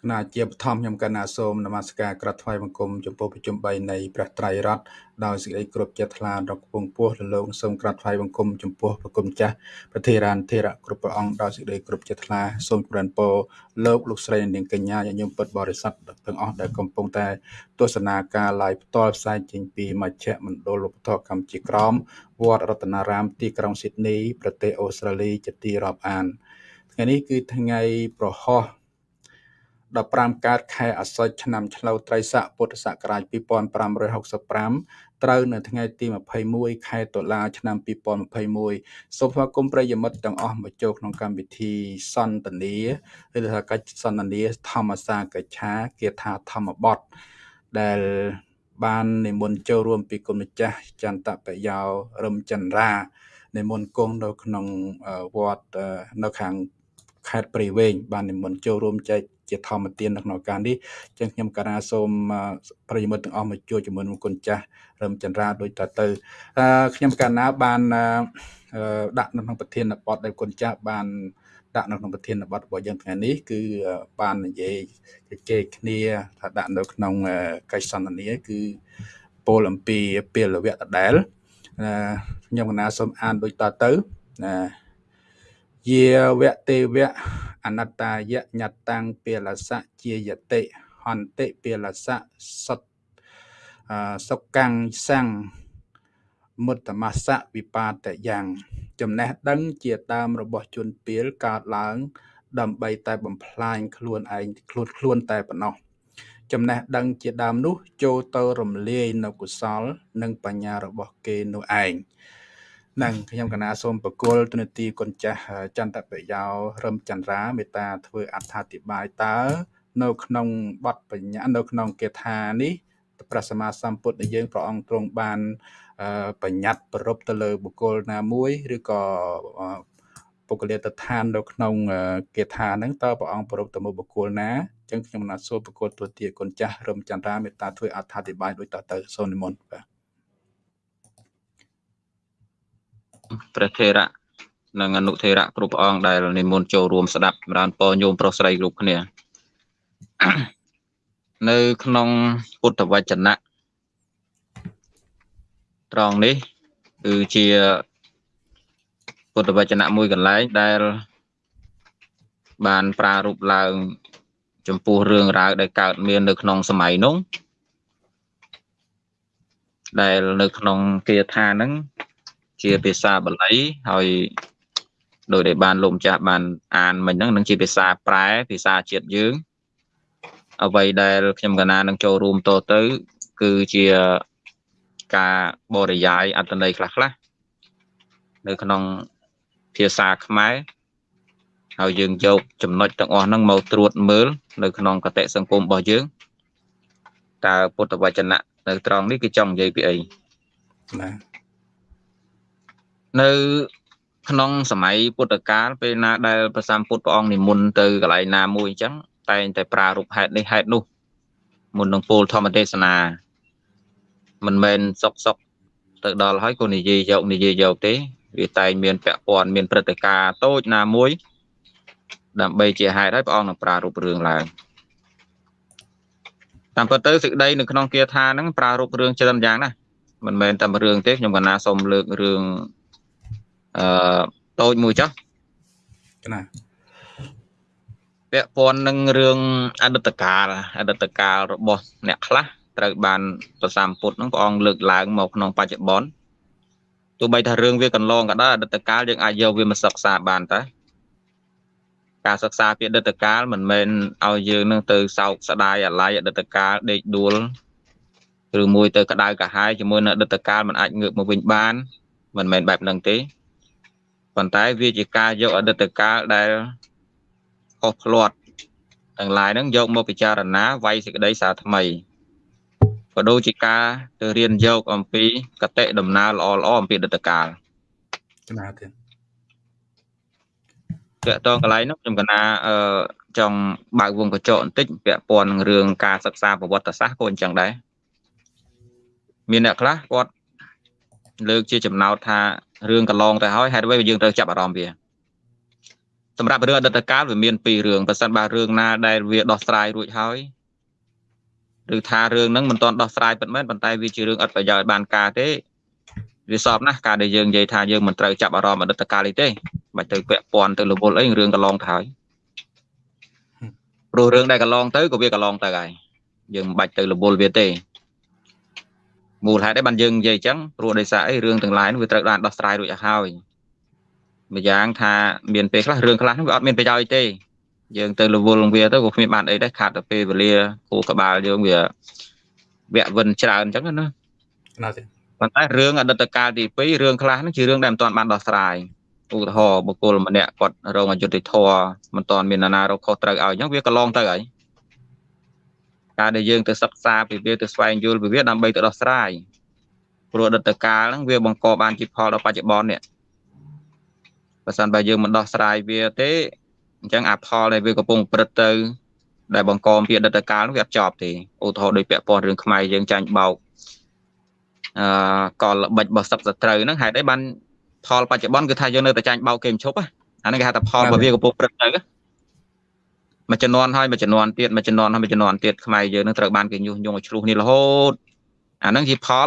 គណៈជាបឋមខ្ញុំកណ្ណាសូមនមស្ការក្រាបថ្វាយបង្គំចំពោះប្រជុំ3នៃព្រះត្រៃរតន៍ដោយសេចក្តីគោរពចិត្តថ្លាដល់គង់ពោះលលោកសូមក្រាបថ្វាយបង្គំចំពោះប្រគុណចាស់ប្រធារានធេរៈគ្រប់ព្រះអង្គដោយសេចក្តីគោរពចិត្តថ្លាសូមក្រានពរលោកលោកស្រីនាងកញ្ញាញាតិញោមពុទ្ធបរិស័ទទាំងអស់ដែលកំពុងតែទស្សនាការ live ផ្ទាល់ផ្សាយចេញពីមជ្ឈមណ្ឌលឧបត្ថម្ភកម្ពុជាក្រមវត្តរតនារាមទីក្រុងស៊ីដនីប្រទេសអូស្ត្រាលីជាទីរាប់អានថ្ងៃនេះគឺថ្ងៃប្រហោះ 15កើតខែអាសត់ឆ្នាំឆ្លូវត្រីស័កពុទ្ធសករាជ2565ត្រូវនៅថ្ងៃទី21ខែតុលាឆ្នាំ2021សូមស្វាគមន៍ប្រិយមិត្តទាំងអស់មកចូលក្នុងកម្មវិធីសន្ទនាឬថាកិច្ចសន្ទនាធម្មសាកិច្ឆាគាថាធម្មបទដែលបាននិមន្តចូលរួមពីគុណម្ចាស់ចន្ទបយោរឹមចន្ទរានិមន្តគង់នៅក្នុងវត្តនៅខាង ខេត្តព្រៃវែងបាននិមន្តចូលរួមចែកជាធម្មទាននៅក្នុងឱកាសនេះចឹងខ្ញុំការាសូមប្រិយមិត្តទាំងអស់មកជួយជាមួយនឹងគុណចាស់រឹមចន្ទរាដូចតទៅខ្ញុំកាលណាបានដាក់នៅក្នុងប្រធានបទដែលគុណចាស់បានដាក់នៅក្នុងប្រធានបទរបស់យើងថ្ងៃនេះគឺបាននិយាយជជែកគ្នាថាដាក់នៅក្នុងកិច្ចសន្ទនាគឺពលអំពីពេលវៈដដែលខ្ញុំកណាសូមអានដូចតទៅណា យាវៈទេវៈអនត្តាយញតាំងពេលសៈជាយតិហន្តិពេលសៈសតសុកាំងសੰងមុត្តមសៈវិបាតយ៉ាងចំណេះដឹងជាដើមរបស់ជនពាលកើតឡើង ដើម្បីតែបំផ្លាញខ្លួនឯងខ្លួនខ្លួនតែប៉ុណ្ណោះចំណេះដឹងជាដើមនោះ ចូលទៅរំលាយនៅកុសល និងបញ្ញារបស់គេនោះឯង នឹងខ្ញុំកណាសូមបកគលទនទីគុណចាស់ចន្ទបយោរឹមចន្ទរាមេត្តាធ្វើអត្ថាធិប្បាយតើនៅក្នុងបទបញ្ញានៅក្នុងគាថានេះព្រះសម្មាសម្ពុទ្ធដែលយើងព្រះអង្គទ្រង់បានបញ្ញត្តិប្រពទៅលើបុគ្គលណាមួយឬក៏ពុគលាតឋាននៅក្នុងគាថាហ្នឹងតើព្រះអង្គប្រពទៅមកបុគ្គលណាអញ្ចឹងខ្ញុំណាសូមប្រកួតទូទាគុណចាស់រឹមចន្ទរាមេត្តាធ្វើអត្ថាធិប្បាយដូចតទៅសូមនិមន្តបាទ ព្រះថេរៈនិងអនុថេរៈគ្រប់ព្រះអង្គដែលនិមន្តចូលរួមស្ដាប់ចម្រើនពរញោមប្រុសស្រីគ្រប់គ្នានៅក្នុងពុទ្ធវចនៈត្រង់នេះគឺជាពុទ្ធវចនៈមួយកន្លែងដែល បានប្រារព្ធឡើង ចំពោះរឿងរ៉ាវដែលកើតមាននៅក្នុងសម័យនោះដែលនៅក្នុងគាថាហ្នឹង ជាភាសាបាលីហើយដោយដែលបានលោកម្ចាស់បានអានមិញហ្នឹងនឹងជាភាសាប្រែភាសាជាតិយើងអ្វីដែលខ្ញុំកណានឹងចូលរួមតទៅ គឺជាការបរិយាយអត្តន័យខ្លះខ្លះនៅក្នុងភាសាខ្មែរហើយយើងយកចំណុចទាំងអស់ហ្នឹងមកត្រួតមើលនៅក្នុងកតិសង្គមរបស់យើងតើពុទ្ធវចនៈនៅត្រង់នេះគឺចង់និយាយពីអីណា នៅក្នុងសម័យពុទ្ធកាលពេលណាដែលព្រះសម្ពុទ្ធព្រះអង្គនិមន្តទៅកន្លែងណាមួយអញ្ចឹងតែងតែប្រារព្ធហេតុនេះហេតុនោះមុននឹងពោលធម្មទេសនាមិនមែនសុកសុកទៅដល់ហើយក៏និយាយយកនិយាយយកទេវាតែងមានពាក់ព័ន្ធមានព្រឹត្តិការណ៍តូចណាមួយដើម្បីជាហេតុឲ្យព្រះអង្គនឹងប្រារព្ធរឿងឡើងតាមពិតទៅសេចក្តីនៅក្នុងគាថាហ្នឹងប្រារព្ធរឿងច្រើនយ៉ាងណាមិនមែនតែរឿងទេខ្ញុំកណាសូមលើករឿង អឺតូចមួយចុះណាពាក់ព័ន្ធនឹងរឿងអតីតកាលអតីតកាលរបស់អ្នកខ្លះត្រូវបានប្រសាមពុទ្ធនឹងព្រះអង្គលើកឡើងមកក្នុងបច្ចុប្បន្នទោះបីថារឿងវាកន្លងក៏ដោយអតីតកាលយើងអាចយកវាមកសិក្សាបានតើការសិក្សាពីអតីតកាលមិនមែនឲ្យយើងនឹងទៅសោកស្ដាយអាល័យអតីតកាលដេកដួលឬមួយទៅក្តៅកាហាយជាមួយនឹងអតីតកាលមិនអាចងើបមកវិញបានមិនមែនបែបហ្នឹងទេ ប៉ុន្តែវាជាការយកអតីតកាលដែលខុសផ្លាត់ទាំងឡាយហ្នឹងយកមកពិចារណាវាយសេចក្តីសារថ្មីក៏ដូចជាការទៅរៀនយកអំពីកតិដំណើរល្អល្អអំពីអតីតកាលចំណាទៀតតើតងកន្លែងនោះខ្ញុំកណាអឺចង់បើកវងកញ្ចក់បន្តិចពាក់ព័ន្ធនឹងរឿងការសិក្សាប្រវត្តិសាស្ត្រក៏អញ្ចឹងដែរមានអ្នកខ្លះគាត់លើកជាចំណោទថា រឿងកន្លងទៅហើយហេតុអ្វីយើងត្រូវចាប់អារម្មណ៍វាសម្រាប់រឿងអតីតកាលវាមានពីររឿងបើសិនបើរឿងណាដែលវាដោះស្រាយរួចហើយឬថារឿងហ្នឹងមិនទាន់ដោះស្រាយពិតមែនប៉ុន្តែវាជារឿងអត់ប្រយោជន៍បានការទេវាសອບណាស់ការដែលយើងនិយាយថាយើងមិនត្រូវចាប់អារម្មណ៍អតីតកាលនេះទេមិនទៅពាក់ព័ន្ធទៅរវល់អីរឿងកន្លងទៅហើយព្រោះរឿងដែលកន្លងទៅក៏វាកន្លងទៅហើយយើងមិនបាច់ទៅរវល់វាទេ មូលហេតុឯបានយើងនិយាយអញ្ចឹងព្រោះដោយសារអីរឿងទាំងឡាយនោះវាត្រូវបានដោះស្រាយរួចហើយម្យ៉ាងថាមានពេលខ្លះរឿងខ្លះនោះវាអត់មានប្រយោជន៍ទេយើងទៅរវល់នឹងវាទៅក៏គ្មានបានអីដែរខាតតែពេលវេលាគូក្បាលយើងវាវាក់វិនច្រើនអញ្ចឹងណាណាទេប៉ុន្តែរឿងអតីតកាលទី2រឿងខ្លះហ្នឹងជារឿងដែលមិនទាន់បានដោះស្រាយឧទាហរណ៍បុគ្គលម្នាក់គាត់រងអយុត្តិធម៌មិនទាន់មានអាណារកខុសត្រូវឲ្យអញ្ចឹងវាកន្លងទៅហើយ ការដែលយើងទៅសិក្សាពីវាទៅស្វែងយល់ពីវាដើម្បីទៅដោះស្រាយព្រោះអតីតកាលហ្នឹងវាបង្កបានជាផលដល់បច្ចុប្បន្ននេះបើសិនបើយើងមិនដោះស្រាយវាទេអញ្ចឹងអាផលដែលវាកំពុងព្រឹត្តទៅដែលបង្កពីអតីតកាលនោះវាអត់ចប់ទេឧទាហរណ៍ដោយពាក់ព័ន្ធរឿងខ្មែរយើងចាញ់បោកអឺកលល្បិចរបស់សឹកសត្រូវហ្នឹងហេតុអីបានផលបច្ចុប្បន្នគឺថាយើងនៅតែចាញ់បោកគេមិនឈប់អាហ្នឹងគេហៅថាផលរបស់វាកំពុងព្រឹត្តទៅ មួយចំនួនហើយមួយចំនួនទៀតមួយចំនួនហើយមួយចំនួនទៀតខ្មែរយើងនឹងត្រូវបានគេញុះញង់ឲ្យឆ្លោះនេះរហូតអាហ្នឹងជាផល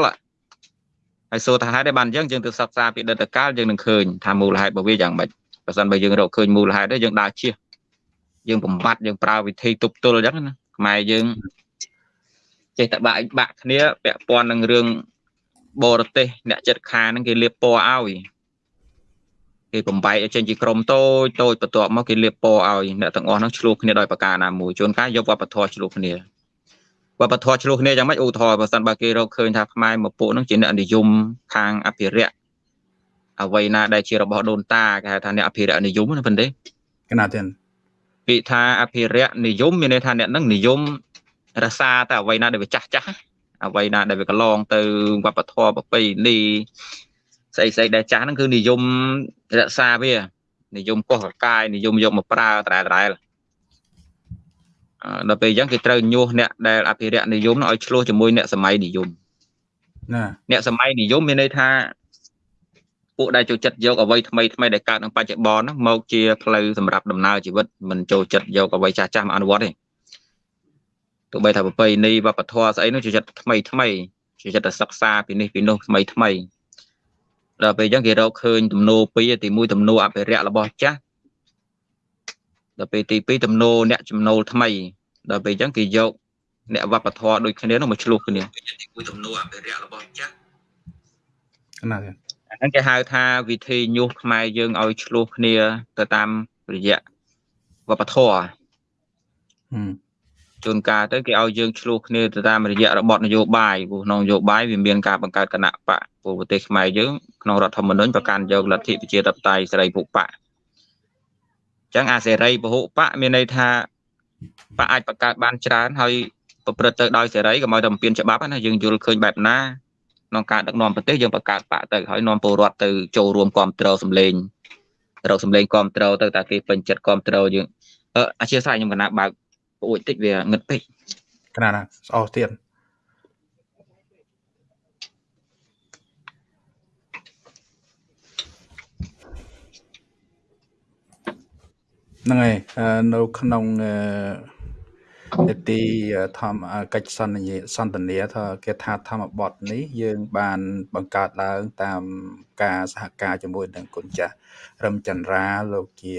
ហើយសួរថាហេតុអីបានអញ្ចឹងយើងទៅសិក្សាពីដិតកាលយើងនឹងឃើញថាមូលហេតុរបស់វាយ៉ាងម៉េចបើសិនបើយើងរកឃើញមូលហេតុទេយើងដើរជៀសយើងបំបត្តិយើងប្រើវិធីទប់ទល់អញ្ចឹងណាខ្មែរយើងចេះតែបាក់បាក់គ្នាពាក់ព័ន្ធនឹងរឿងបរទេសអ្នកចិត្តខាហ្នឹងគេលៀបពណ៌ឲ្យ គេបំបែកឲ្យចេញជាក្រុមតូចតូចបន្ទាប់មកគេលៀបពណ៌ឲ្យអ្នកទាំងអស់ហ្នឹងឆ្លោះគ្នាដោយប្រការណាមួយជួនកាលយកវប្បធម៌ឆ្លោះគ្នាវប្បធម៌ឆ្លោះគ្នាយ៉ាងម៉េចឧទាហរណ៍បើសិនបើគេរកឃើញថាខ្មែរមកពួកហ្នឹងជាអ្នកនិយមខាងអភិរក្សអ្វីណាដែលជារបស់ដូនតាគេហៅថាអ្នកអភិរក្សនិយមណាប៉ុន្តែកណាទៀតពាក្យថាអភិរក្សនិយមមានន័យថាអ្នកនឹងនិយមរសាតែអ្វីណាដែលវាចាស់ចាស់អ្វីណាដែលវាកន្លងទៅវប្បធម៌ប្រពៃណី ស្អីស្អីដែលចាស់ហ្នឹងគឺនិយមរក្សាវានិយមកោះកកាយនិយមយកមកប្រើត្រែត្រែដល់ពេលអញ្ចឹងគេត្រូវញុះអ្នកដែលអភិរក្សនិយមឲ្យឆ្លោះជាមួយអ្នកសម័យនិយមណាអ្នកសម័យនិយមមានន័យថាពួកដែលចូលចិត្តយកអ្វីថ្មីថ្មីដែលកើតក្នុងបច្ចុប្បន្នហ្នឹងមកជាផ្លូវសម្រាប់ដំណើរជីវិតមិនចូលចិត្តយកអ្វីចាស់ចាស់មកអនុវត្តទេទោះបីថាប្រពៃណីវប្បធម៌ស្អីនោះចូលចិត្តថ្មីថ្មីចូលចិត្តតែសិក្សាពីនេះពីនោះថ្មីថ្មី ដល់ពេលអញ្ចឹងគេរកឃើញទំនោរពីរទី1ទំនោរអភិរក្សរបស់ចាស់ដល់ពេលទី2ទំនោរអ្នកចំណូលថ្មីដល់ពេលអញ្ចឹងគេយកអ្នកវប្បធម៌ដូចគ្នានោះមកឆ្លោះគ្នាទី1ទំនោរអភិរក្សរបស់ចាស់ណាស់ហ្នឹងគេហៅថាវិធីញុះខ្មែរយើងឲ្យឆ្លោះគ្នាទៅតាមរយៈវប្បធម៌ ជួនកាលទៅគេឲ្យយើងឆ្លោះគ្នាទៅតាមរយៈរបបនយោបាយព្រោះក្នុងនយោបាយវាមានការបង្កើតគណៈបកព្រោះប្រទេសខ្មែរយើងក្នុងរដ្ឋធម្មនុញ្ញប្រកាន់យកលទ្ធិប្រជាធិបតេយ្យសេរីពហុបកអញ្ចឹងអាសេរីពហុបកមានន័យថាបកអាចបង្កើតបានច្រើនហើយប្រព្រឹត្តទៅដោយសេរីកុំឲ្យតែបំពេញច្បាប់ណាយើងយល់ឃើញបែបណាក្នុងការដឹកនាំប្រទេសយើងបង្កើតបកទៅហើយនាំពលរដ្ឋទៅចូលរួមគ្រប់គ្រងសម្លេងរកសម្លេងគ្រប់គ្រងទៅតែគេពេញចិត្តគ្រប់គ្រងយើងអឺអធិស្ឋានខ្ញុំកណាបើក ប្អួចតិចវាងឹតពេកកណាណាស្អស់ទៀតហ្នឹងហើយនៅក្នុងអឺនីតិធម្មកិច្ចសន្យាសន្ទនាថាគេថាធម្មបទនេះ យើង បានបង្កើតឡើងតាមការសហការជាមួយនឹងគុណចាស់រឹមចន្ទរាលោកជា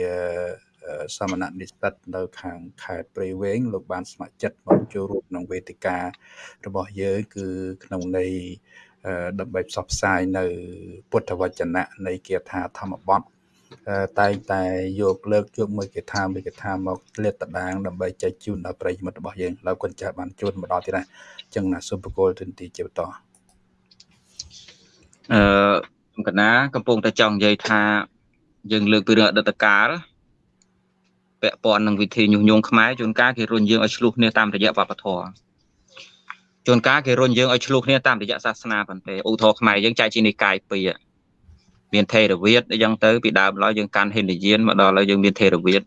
សមណៈនិស្សិតនៅខាងខេត្តព្រៃវែងលោកបានស្ម័គ្រចិត្តមកចូលរួមក្នុងវេទិការបស់យើងគឺក្នុងន័យដើម្បីផ្សព្វផ្សាយនៅពុទ្ធវចនៈនៃគាថាធម្មបទតែងតែយកលើកយកមួយគេថាមួយគេថាមកលាតតាងដើម្បីចែកជូនដល់ប្រិយមិត្តរបស់យើងហើយគុណចាស់បានជួនមកដល់ទៀតណាអញ្ចឹងណាសូមបកគោលទិនទីជាបន្តអឺខ្ញុំកណាកំពុងតែចង់និយាយថាយើងលើកពីរឿងអតីតកាល ពាក់ព័ន្ធនឹងវិធីញុះញង់ខ្មែរជួនកាលគេរុញយើងឲ្យឆ្លោះគ្នាតាមរយៈវប្បធម៌ជួនកាលគេរុញយើងឲ្យឆ្លោះគ្នាតាមរយៈសាសនាប៉ុន្តែឧទាហរណ៍ខ្មែរយើងចែកជានិកាយពីរមានថេរវាទអញ្ចឹងទៅពីដើមឡើយយើងកាន់ហិនយានមកដល់ហើយយើងមានថេរវាទ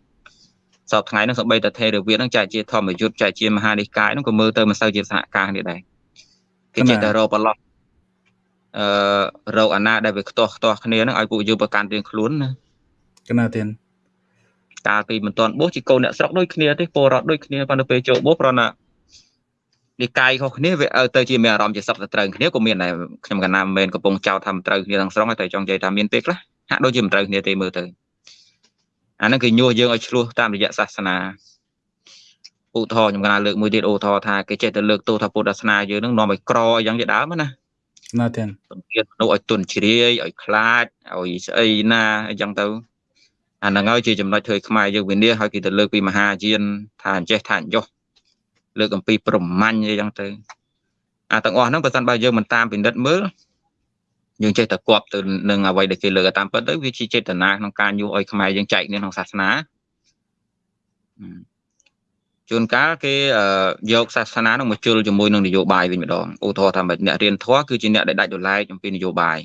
សពថ្ងៃហ្នឹងសម្បីតែថេរវាទហ្នឹងចែកជាធម្មយុត្តចែកជាមហានិកាយហ្នឹងក៏មើលទៅមិនសូវជាសហការនេះដែរគេចេះតែរកប្រឡោះអឺរកអាណាដែលវាខ្ទាស់ខ្ទាស់គ្នាហ្នឹងឲ្យពួកយើងប្រកាន់រៀងខ្លួនណាកណាទៀត កកាលពីមិនទាន់បោះជាកូនអ្នកស្រុកដូចគ្នាទេពលរដ្ឋដូចគ្នាប៉ុន្តែពេលចូលបោះប្រណានិកាយខុសគ្នាវាទៅជាមានអារម្មណ៍ជាសឹកទៅត្រូវគ្នាក៏មានដែរខ្ញុំកណាមិនមែនកំពុងចោទថាមិនត្រូវគ្នាទាំងស្រុងតែចង់និយាយថាមានពេលខ្លះហាក់ដូចជាមិនត្រូវគ្នាទេមើលទៅអាហ្នឹងគឺញុះយើងឲ្យឆ្លោះតាមរយៈសាសនាឧទាហរណ៍ខ្ញុំកណាលើកមួយទៀតឧទាហរណ៍ថាគេចេះតែលើកទោសថាពុទ្ធសាសនាយើងនឹងនាំឲ្យក្រអីយ៉ាងជាដើមណាណាទេបង្រៀនមនុស្សឲ្យទុនជ្រាយឲ្យខ្លាចឲ្យស្អីណាអញ្ចឹងទៅ អាហ្នឹងហើយជាចំណុចធ្វើខ្មែរយើងវិនិច្ឆ័យឲ្យគេទៅលើកពីមហាយានថាអញ្ចេះថាអញ្ចោះលើកអំពីប្រមាញ់អីចឹងទៅអាទាំងអស់ហ្នឹងបើសិនបើយើងមិនតាមពិនិត្យមើលយើងចេះតែគប់ទៅនឹងអ្វីដែលគេលើកតាមពិតទៅវាជាចេតនាក្នុងការញុះឲ្យខ្មែរយើងចែកគ្នាក្នុងសាសនាជួនកាលគេយកសាសនានឹងមកជុលជាមួយនឹងនយោបាយវិញម្ដងឧទាហរណ៍ថាអ្នករៀនធម៌គឺជាអ្នកដែលដាច់ដライអំពីនយោបាយ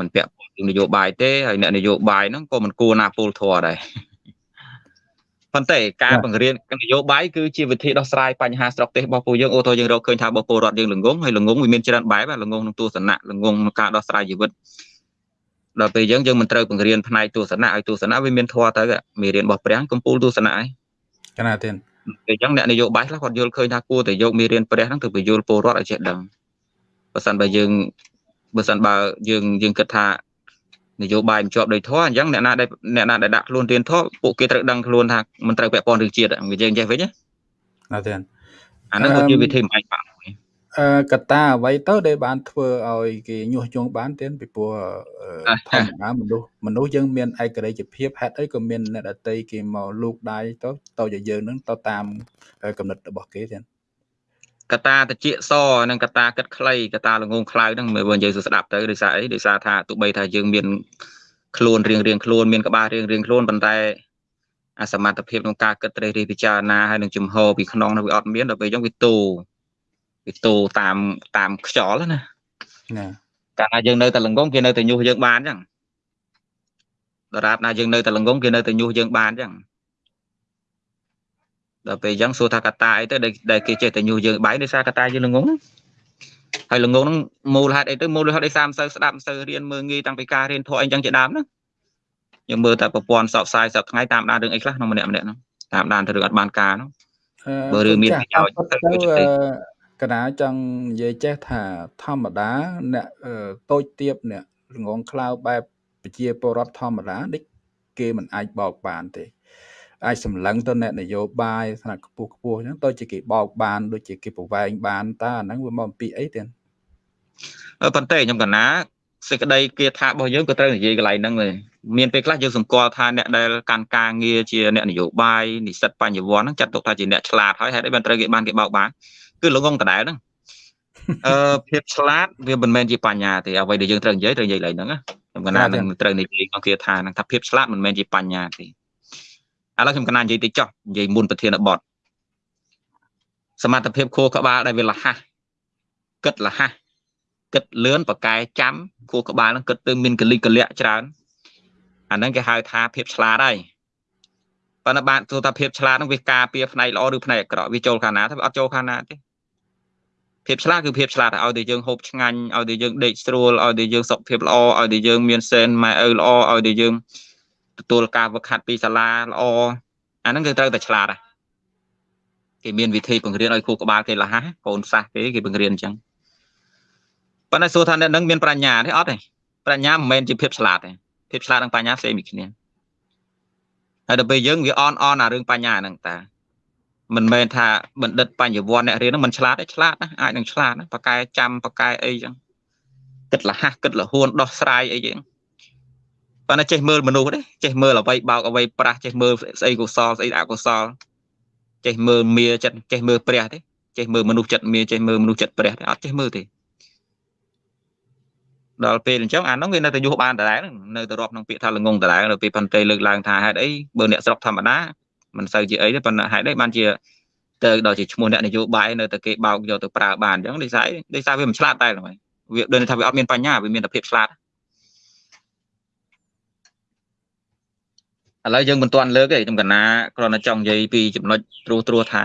មិនពាក់ព័ ន្ធនឹងនយោបាយទេហើយអ្នកនយោបាយហ្នឹងក៏មិនគួរណាពលធម៌ដែរប៉ុន្តែការបង្រៀននយោបាយគឺជាវិធីដោះស្រាយបញ្ហាស្រុកទេសរបស់ពួកយើងអូតូយើងរកឃើញថារបស់ពលរដ្ឋយើងល្ងងហើយល្ងងវាមានច្រើនបែបល្ងងក្នុងទស្សនៈល្ងងក្នុងការដោះស្រាយជីវិតដល់ពេលយើងយើងមិនត្រូវបង្រៀនផ្នែកទស្សនៈឲ្យទស្សនៈវាមានធម៌ទៅមេរៀនរបស់ព្រះកំពូលទស្សនៈឯងកណាទេអញ្ចឹងអ្នកនយោបាយខ្លះគាត់យល់ឃើញថាគួរតែយកមេរៀនព្រះហ្នឹងទៅបញ្យល់ពលរដ្ឋឲ្យចេះដឹងបើសិនបើយើងបើសិនបើយើងយើងគិតថា នយោបាយមិនជាប់ដោយធម៌អញ្ចឹងអ្នកណាដែលអ្នកណាដែលដាក់ខ្លួនរៀនធម៌ពួកគេត្រូវដឹងខ្លួនថាមិនត្រូវពាក់ព័ន្ធរឿងជាតិវាយើងចេះវិញណាទេអាហ្នឹងគឺជាវិធីមិនបាច់បាក់អឺកត្តាអ្វីទៅដែលបានធ្វើឲ្យគេញុះញង់បានទេពីព្រោះធម្មតាមនុស្សមនុស្សយើងមានឯករាជ្យភាពហេតុអីក៏មានអ្នកដតីគេមកលូកដៃទៅទៅជាយើងនឹងទៅតាមកំណត់របស់គេទេ កតាតិចសនិងកតាគិតខ្លីកតាលងងខ្លៅហ្នឹងមើលយើងស្ដាប់ទៅដោយសារអីដោយសារថាទោះបីថាយើងមានខ្លួនរៀងរៀងខ្លួនមានក្បាលរៀងរៀងខ្លួនប៉ុន្តែអាសមត្ថភាពក្នុងការគិតត្រេះរិះពិចារណាហើយនឹងជំហរពីក្នុងនោះវាអត់មានដល់ពេលអញ្ចឹងវាទូវាទូតាមតាមខ្យល់ណាណាកាលណាយើងនៅតែល្ងងគេនៅតែញុះយើងបានអញ្ចឹងដរាបណាយើងនៅតែល្ងងគេនៅតែញុះយើងបានអញ្ចឹង ដល់ពេលអញ្ចឹងសួរថាកតាអីទៅដែលគេចេះតែញុះយើងបាយដោយសារកតាយើងល្ងងហើយល្ងងហ្នឹងមូលហេតុអីទៅមូលហេតុអីសាមសូវស្ដាប់សូវរៀនមើលងាយតាំងពីការរៀនធម៌អីចឹងជាដើមហ្នឹងយើងមើលតែប្រព័ន្ធសបផ្សាយសប្ថ្ងៃតាមដានរឿងអីខ្លះក្នុងម្នាក់ម្នាក់ហ្នឹងតាមដានទៅរឿងអត់បានការហ្នឹងបើរឿងមានប្រយោជន៍ទៅកណាចង់និយាយចេះថាធម្មតាអ្នកតូចទៀបអ្នកល្ងងខ្លៅបែបប្រជាពលរដ្ឋធម្មតាដូចគេមិនអាចបោកបានទេ អាចសម្លឹងទៅអ្នកនយោបាយថ្នាក់ខ្ពស់ខ្ពស់អញ្ចឹងទៅជាគេបោកបានដូចជាគេប្រវែងបានតើអាហ្នឹងវាមកអំពីអីទេប៉ុន្តែខ្ញុំកណាសេចក្តីគាថារបស់យើងក៏ត្រូវនិយាយកន្លែងហ្នឹងដែរមានពេលខ្លះយើងសម្គាល់ថាអ្នកដែលកាន់ការងារជាអ្នកនយោបាយនិស្សិតបញ្ញវន្តហ្នឹងចាត់ទុកថាជាអ្នកឆ្លាតហើយហេតុអីបានត្រូវគេបានគេបោកបានគឺល្ងងដដែលហ្នឹងអឺភាពឆ្លាតវាមិនមែនជាបញ្ញាទេអ្វីដែលយើងត្រូវនិយាយត្រូវនិយាយឡើងហ្នឹងណាខ្ញុំកណានឹងត្រូវនិយាយក្នុងគាថាហ្នឹងថាភាពឆ្លាតមិនមែនជាបញ្ញាទេ ឥឡូវខ្ញុំកណានិយាយតិចចុះនិយាយមុនប្រធានបទសមត្ថភាពខួរក្បាលដែលវាលះហះគិតលះហះគិតលឿនប្រកែចាំខួរក្បាលហ្នឹងគិតទៅមានកលិកកលៈច្រើនអាហ្នឹងគេហៅថាភាពឆ្លាតហើយប៉ុន្តែបានទូថាភាពឆ្លាតហ្នឹងវាការពារផ្នែកល្អឬផ្នែកអាក្រក់វាចូលខាងណាទៅវាអត់ចូលខាងណាទេភាពឆ្លាតគឺភាពឆ្លាតឲ្យតែយើងហូបឆ្ងាញ់ឲ្យតែយើងដេកស្រួលឲ្យតែយើងសុខភាពល្អឲ្យតែយើងមានសែនម៉ែឪល្អឲ្យតែយើង ទទួលការវឹកហាត់ពីសាលាល្អអាហ្នឹងគឺត្រូវតែឆ្លាតហ่ะគេមានវិធីបង្រៀនឲ្យគ្រូក្បាលគេលះហ่ะកូនសាសគេគេបង្រៀនអញ្ចឹងប៉ុន្តែសួរថាអ្នកនឹងមានប្រាជ្ញាទេអត់ទេប្រាជ្ញាមិនមែនជាភាពឆ្លាតទេភាពឆ្លាតនិងបញ្ញាផ្សេងពីគ្នាហើយដល់ពេលយើងវាអនអនអារឿងបញ្ញាហ្នឹងតាមិនមែនថាបណ្ឌិតបញ្ញវន្តអ្នករៀនហ្នឹងមិនឆ្លាតទេឆ្លាតណាអាចនឹងឆ្លាតណាប៉កែចាំប៉កែអីចឹងគិតលះគិតលហួនដោះស្រាយអីចឹង ប៉ុន្តែចេះមើលមនុស្សទេចេះមើលអ្វីបោកអ្វីប្រាស់ចេះមើលស្អីកុសលស្អីអកុសលចេះមើលមាចិត្តចេះមើលព្រះទេចេះមើលមនុស្សចិត្តមាចេះមើលមនុស្សចិត្តព្រះទេអត់ចេះមើលទេដល់ពេលអញ្ចឹងអានោះវានៅតែយុះបានដដែលនៅតែរាប់ក្នុងពាក្យថាល្ងងដដែលដល់ពេលប៉ុន្តែលើកឡើងថាហេតុអីបើអ្នកស្រុកធម្មតាមិនសូវជាអីទេប៉ុន្តែហេតុអីបានជាទៅដល់ជាឈ្មោះអ្នកនយោបាយនៅតែគេបោកយកទៅប្រើបានអញ្ចឹងដូចស្អីដូចថាវាមិនឆ្លាតតែហ្មងវាដូចថាវាអត់មានបញ្ញាវាមានតែភាពឆ្លាត ឥឡូវយើងមិនទាន់លើកទេខ្ញុំកណាគ្រាន់តែចង់និយាយពីចំណុចត្រួសត្រួសថា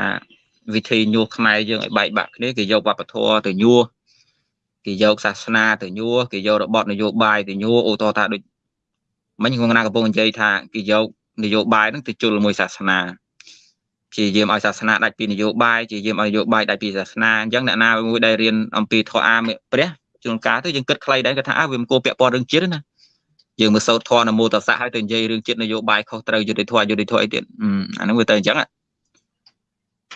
វិធីញុះខ្មែរយើងឲ្យបែកបាក់គ្នាគេយកវប្បធម៌ទៅញុះគេយកសាសនាទៅញួរគេយករបបនយោបាយទៅញួរឧទាហរណ៍ថាដូចមិញខ្ញុំណាកំពុងនិយាយថាគេយកនយោបាយហ្នឹងទៅជុលមួយសាសនាព្យាយាមឲ្យសាសនាដាច់ពីនយោបាយព្យាយាមឲ្យនយោបាយដាច់ពីសាសនាអញ្ចឹងអ្នកណាមួយដែលរៀនអំពីធម៌អាមព្រះជួនកាលទៅយើងគិតខ្លីដែរគាត់ថាអើវាមិនគួរពាក់ព័ន្ធរឿងជាតិណា យើងមើលសោតធម៌នមោតសៈឲ្យទៅនិយាយរឿងជាតិនយោបាយខុសត្រូវយុទ្ធធម៌យុទ្ធធម៌អីទៀតអាហ្នឹងវាទៅអញ្ចឹង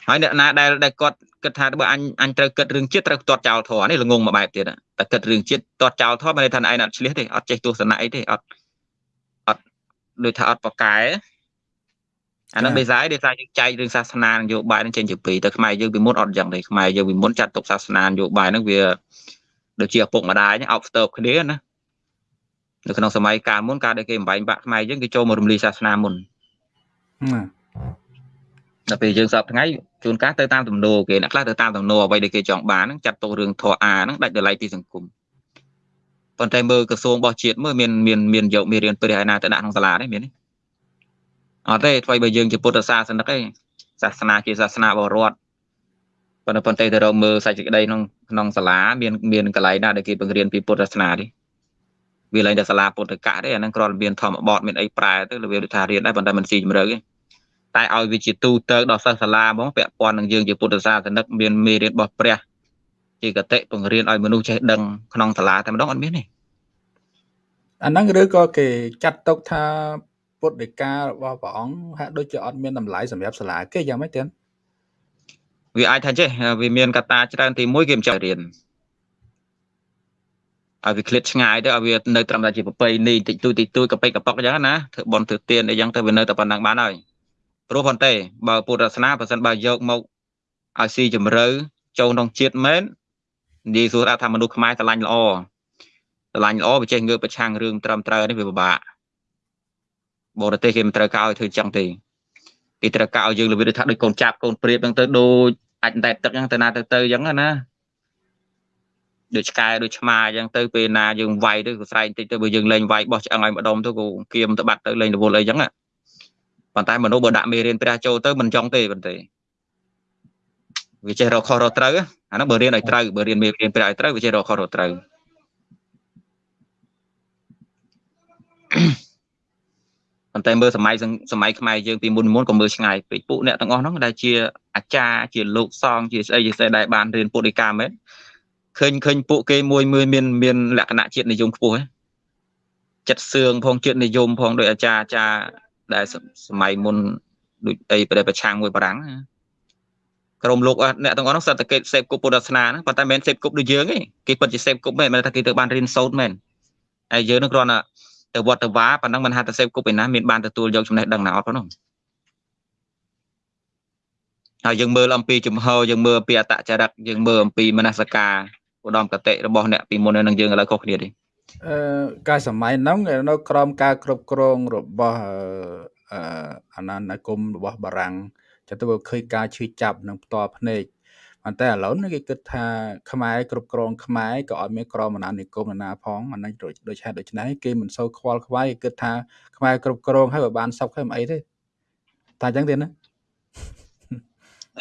ហើយអ្នកណាដែលដែលគាត់គិតថាបើអញអញត្រូវគិតរឿងជាតិត្រូវទាត់ចោលធម៌នេះល្ងងមួយបែបទៀតតែគិតរឿងជាតិទាត់ចោលធម៌មិនន័យថាឯងអត់ឆ្លៀសទេអត់ចេះទស្សនៈអីទេអត់អត់ដូចថាអត់ប្រកែអានឹងដេសាយដេសាយយើងចែករឿងសាសនានយោបាយនឹងចេញជាពីរតែខ្មែរយើងពីមុនអត់យ៉ាងទេខ្មែរយើងពីមុនចាត់ទុកសាសនានយោបាយនឹងវាដូចជាឪពុកម្ដាយអោបស្ទើបគ្នាណា នៅក្នុងសម័យកាលមុនកាលដែលគេបំបែកបាក់ខ្មែរយើងគេចូលមករំលាយសាសនាមុនដល់ពេលយើងសពថ្ងៃជួនកាលទៅតាមទំនោរគេអ្នកខ្លះទៅតាមទំនោរអ្វីដែលគេចង់បានហ្នឹងចាត់ទុករឿងធរអាហ្នឹងដាច់តម្លៃពីសង្គមប៉ុន្តែមើលក្រសួងរបស់ជាតិមើលមានមានមានយកមេរៀនព្រះឯណាទៅដាក់ក្នុងសាលាទេមានទេអត់ទេថ្មីបើយើងជាពុទ្ធសាសនិកឯងសាសនាជាសាសនាបរដ្ឋប៉ុន្តែប៉ុន្តែទៅរកមើលសាច់សេចក្តីក្នុងក្នុងសាលាមានមានកន្លែងណាដែលគេបង្រៀនពីពុទ្ធសាសនាទេ វាឡើងតែសាលាពុទ្ធកៈទេអាហ្នឹងគ្រាន់តែមានធម្មបទមានអីប្រែទៅរបៀបថារៀនដែរប៉ុន្តែមិនស៊ីជម្រៅទេតែឲ្យវាជាទូទៅដល់សិស្សសាលាហ្មងពាក់ព័ន្ធនឹងយើងជាពុទ្ធសាសនិកមានមេរៀនរបស់ព្រះជាកតិបង្រៀនឲ្យមនុស្សចេះដឹងក្នុងសាលាតែម្ដងអត់មានទេអាហ្នឹងឬក៏គេចាត់ទុកថាពុទ្ធដីការបស់ព្រះអង្គហាក់ដូចជាអត់មានតម្លៃសម្រាប់សាលាគេយ៉ាងម៉េចទៀតវាអាចថាចេះវាមានកត្តាច្រើនទី1គេមិនចេះរៀន ឲ្យវាឃ្លាតឆ្ងាយទៅឲ្យវានៅត្រឹមតែជាប្រពៃណីតិចតួចតិចតួចកប៉ិកកប៉ុកអញ្ចឹងណាធ្វើបន់ធ្វើទានអីចឹងទៅវានៅតែប៉ុណ្ណឹងបានហើយព្រោះប៉ុន្តែបើពុទ្ធសាសនាបើសិនបើយកមកឲ្យស៊ីជម្រៅចូលក្នុងជាតិមែននិយាយសួរថាមនុស្សខ្មែរស្រឡាញ់ល្អស្រឡាញ់ល្អវាចេះងើបប្រឆាំងរឿងត្រឹមត្រូវនេះវាពិបាកបរទេសគេមិនត្រូវការឲ្យធ្វើចឹងទេគេត្រូវការឲ្យយើងរបៀបថាដូចកូនចាប់កូនព្រាបហ្នឹងទៅដូចអាចតែទឹកហ្នឹងទៅណាទៅទៅចឹងណា ដូចឆ្កែដូចឆ្មាអញ្ចឹងទៅពេលណាយើងវាយទៅក៏ស្រែកតិចទៅបើយើងលេងវាយបោះឆ្អឹងឲ្យម្ដុំទៅក៏គៀមទៅបាត់ទៅលេងរវល់អីចឹងប៉ុន្តែមនុស្សបើដាក់មេរៀនព្រះចូលទៅមិនចង់ទេប៉ុន្តែវាចេះរកខុសរកត្រូវអានោះបើរៀនឲ្យត្រូវបើរៀនមេរៀនព្រះឲ្យត្រូវវាចេះរកខុសរកត្រូវប៉ុន្តែមើលសម័យសម័យខ្មែរយើងពីមុនមុនក៏មើលឆ្ងាយពេកពួកអ្នកទាំងអស់ហ្នឹងដែលជាអាចារ្យជាលោកសង្ឃជាស្អីជាស្អីដែលបានរៀនពុទ្ធដីកាមែន ឃើញឃើញពួកគេមួយមួយមានមានលក្ខណៈជាតិនិយមខ្ពស់ចិត្តសឿងផងជាតិនិយមផងដោយអាចារ្យអាចារ្យដែលសម័យមុនដូចអីប្រប្រឆាំងមួយបារាំងក្រុមលោកអ្នកទាំងអស់នោះសត្វតែគេសេពគប់ពុទ្ធសាសនាហ្នឹងប៉ុន្តែមិនមែនសេពគប់ដូចយើងទេគេពិតជាសេពគប់មែនមិនថាគេទៅបានរៀនសូត្រមែនហើយយើងនឹងគ្រាន់តែទៅវត្តទៅវាប៉ុណ្ណឹងមិនហាក់តែសេពគប់ឯណាមានបានទទួលយកចំណេះដឹងណាអត់ប៉ុណ្ណឹងហើយយើងមើលអំពីជំហរយើងមើលអំពីអតចរិតយើងមើលអំពីមនសិការ ឧត្តមកតិរបស់អ្នកពីមុននឹងយើងឥឡូវខុសគ្នាទេអឺកាលសម័យហ្នឹងនៅក្រោមការគ្រប់គ្រងរបស់អឺអាណានិគមរបស់បារាំងចាំទៅឃើញការឈឺចាប់នឹងផ្ទាល់ភ្នែកប៉ុន្តែឥឡូវនេះគេគិតថាខ្មែរគ្រប់គ្រងខ្មែរក៏អត់មានក្រមអាណានិគមណាផងអានេះដូចហេតុដូច្នេះគេមិនសូវខ្វល់ខ្វាយគេគិតថាខ្មែរគ្រប់គ្រងហើយបើបានសុខហើយមិនអីទេតែអញ្ចឹងទេណា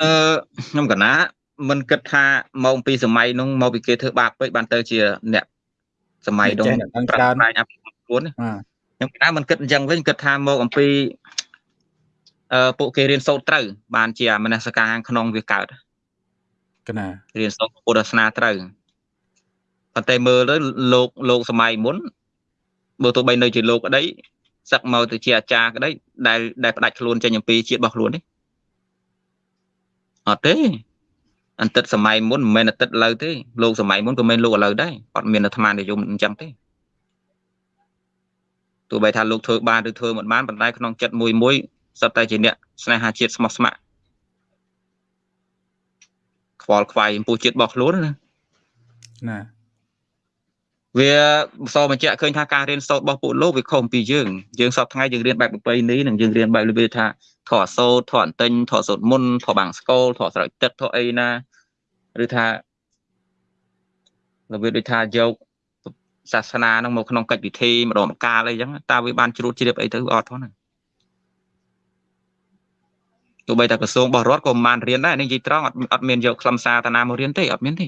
អឺខ្ញុំកណា មិនគិតថាមកពីសម័យនោះមកពីគេធ្វើបាបពេកបានទៅជាអ្នកសម័យនោះប្រាស្រ័យអភិវឌ្ឍខ្លួនខ្ញុំកណាមិនគិតអញ្ចឹងវិញគិតថាមកអំពីអឺពួកគេរៀនសូត្រត្រូវ បានជាមនសិការខាងក្នុងវាកើតកណារៀនសូត្រពុទ្ធសាសនាត្រូវប៉ុន្តែមើលទៅលោកលោកសម័យមុនបើទោះបីនៅជាលោកក្តីសឹកមកទៅជាអាចារ្យក្តីដែលដែលផ្ដាច់ខ្លួនចេញអំពីជាតិរបស់ខ្លួននេះអត់ទេ អន្តិតសម័យមុនមិនមែនអន្តិតឥឡូវទេលោកសម័យមុនក៏មិនលោកឥឡូវដែរអត់មានអាត្មានិយមអញ្ចឹងទេទោះបីថាលោកធ្វើបានឬធ្វើមិនបានប៉ុន្តែក្នុងចិត្តមួយមួយសុទ្ធតែជាអ្នកស្នេហាជាតិស្មោះស្ម័គ្រខ្វល់ខ្វាយចំពោះជាតិរបស់ខ្លួនណាណាវាសបញ្ជាក់ឃើញថាការរៀនសូត្ររបស់ពួកលោកវាខុសពីយើងយើងសពថ្ងៃយើងរៀនបែបប្រពៃណីនិងយើងរៀនបែបរបៀបថាធរសូត្រធរអន្ទិញធរសូត្រមុនធរបាំងស្គលធរស្រោចទឹកធរអីណា ឬថារបៀបដូចថាយកសាសនានឹងមកក្នុងកិច្ចពិធីម្ដងម្កាលអីចឹងតើវាបានជ្រួតជ្រាបអីទៅអត់ផងហ្នឹងទោះបីតែក្រសួងរបស់រដ្ឋក៏មិនបានរៀនដែរនេះនិយាយត្រង់អត់អត់មានយកខ្លឹមសារតាណាមករៀនទេអត់មានទេ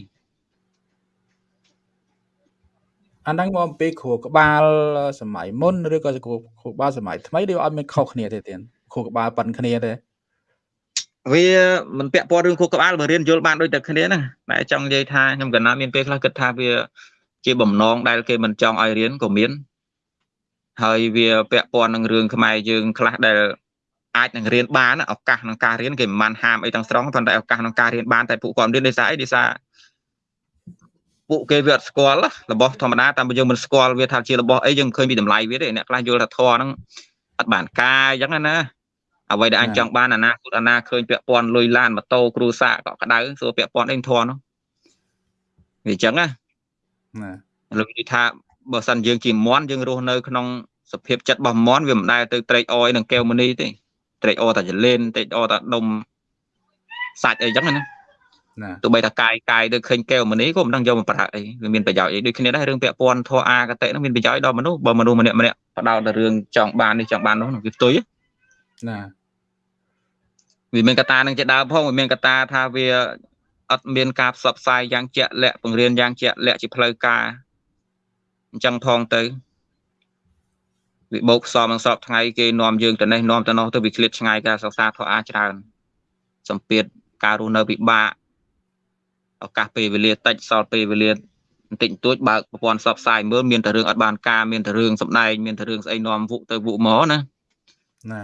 អាហ្នឹងមកពីគ្រូក្បាលសម័យមុនឬក៏គ្រូគ្រូក្បាលសម័យថ្មីឬអត់មានខុសគ្នាទេទៀតគ្រូក្បាលប៉ុនគ្នាទេ វាមិនពាក់ព័ន្ធរឿងគ្រូក្បាលបើរៀនយល់បានដូចតែគ្នាហ្នឹងតែចង់និយាយថាខ្ញុំកណ្ណាមានពេលខ្លះគិតថាវា ជាបំណងដែលគេមិនចង់ឲ្យរៀនក៏មានហើយវាពាក់ព័ន្ធនឹងរឿងខ្មែរយើងខ្លះដែលអាចនឹងរៀនបានឱកាសក្នុងការរៀនគេមិនបានហាមអីទាំងស្រុងប៉ុន្តែឱកាសក្នុងការរៀនបានតែពួកគាត់រៀនដោយសារអីដោយសារពួកគេវាអត់ស្គាល់របស់ធម្មតាតាមយើងមិនស្គាល់វាថាជារបស់អីយើងឃើញពីតម្លៃវាទេអ្នកខ្លះយល់ថាធរហ្នឹងអត់បានការអញ្ចឹងណា អ្វីដែលអញចង់បានអនាគតអនាឃើញពាក់ព័ន្ធលុយឡានម៉ូតូគ្រូសាកក្តៅសួរពាក់ព័ន្ធអីធរនោះវាអញ្ចឹងណាណាលោកនិយាយថាបើសិនយើងជាមន់យើងរស់នៅក្នុងសភាពចិត្តរបស់មន់វាមិនដែលទៅត្រេកអរនឹងកែវមនីទេត្រេកអរតែចលេនត្រេកអរតែដុំសាច់អីចឹងណាណាទោះបីថាកាយកាយទៅឃើញកែវមនីក៏មិនដឹងយកមកប្រើអីវាមានប្រយោជន៍អីដូចគ្នាដែររឿងពាក់ព័ន្ធធរអាកតិហ្នឹងមានប្រយោជន៍ដល់មនុស្សបើមនុស្សម្នាក់ម្នាក់បដោតតែរឿងចង់បាននេះចង់បាននោះវាផ្ទុយណា វាមានកតានឹងជាដើមផងវាមានកតាថាវាអត់មានការផ្សព្វផ្សាយយ៉ាងជាក់លាក់បង្រៀនយ៉ាងជាក់លាក់ជាផ្លូវការអញ្ចឹងផងទៅវិបោកផ្សំនឹងសពថ្ងៃគេនាំយើងទៅនេះនាំទៅនោះទៅវាឃ្លាតឆ្ងាយការសិក្សាធម៌អាច្រើនសម្ពាធការរស់នៅពិបាកឱកាសពេលវេលាតិចសល់ពេលវេលាបន្តិចបន្តួចបើកប្រព័ន្ធផ្សព្វផ្សាយមើលមានតែរឿងអត់បានការមានតែរឿងសម្ដែងមានតែរឿងស្អីនាំវុទៅវុមកណា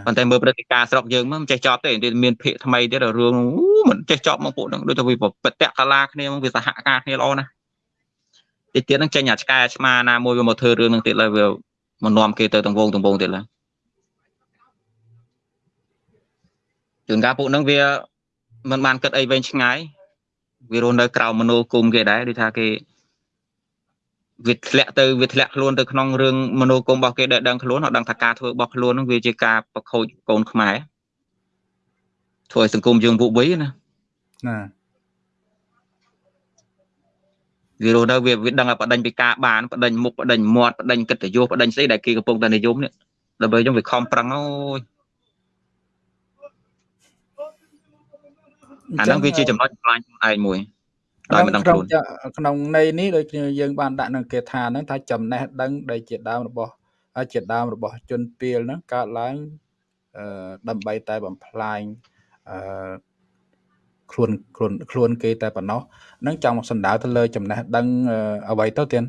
ប៉ុន្តែមើលព្រឹត្តិការណ៍ស្រុកយើងមិនចេះចប់ទេមានភាកថ្មីទៀតរឿងមិនចេះចប់មកពួកហ្នឹងដូចថាវាបតៈកាឡាគ្នាមកវាសហការគ្នាល្អណាស់តិចទៀតហ្នឹងចេញអាឆ្កែឆ្មាណាមួយវាមកធ្វើរឿងហ្នឹងទៀតឡើយវាមកនាំគេទៅទាំងវងទាំងវងទៀតឡើយជួនកាលពួកហ្នឹងវាមិនបានគិតអីវែងឆ្ងាយវារស់នៅក្រៅមនោគមគេដែរដូចថាគេ វាធ្លាក់ទៅវាធ្លាក់ខ្លួនទៅក្នុងរឿងមនោគមរបស់គេដែលដឹងខ្លួនអត់ដឹងថាការធ្វើរបស់ខ្លួននឹងវាជាការប្រខូចកូនខ្មែរធ្វើឲ្យសង្គមយើងពុកវ័យណាណាវារស់នៅវាវាដឹងឲ្យបដិញពីការបានបដិញមុខបដិញមាត់បដិញកិត្តិយសបដិញស្អីដែលគេកំពុងតែនិយមនេះដើម្បីយើងវាខំប្រឹងអូយអាហ្នឹងវាជាចំណុចខ្លាញ់ឯងមួយ ដោយមិនដឹងខ្លួនក្នុងន័យនេះដូចយើងបានដាក់នៅគេថាហ្នឹងថាចំណេះដឹងដែលជាដើមរបស់ជាដើមរបស់ជនពីលហ្នឹងកើតឡើងអឺដើម្បីតែបំផ្លាញអឺខ្លួនខ្លួនខ្លួនគេតែប៉ុណ្ណោះនឹងចង់សំដៅទៅលើចំណេះដឹងអ្វីទៅទៀត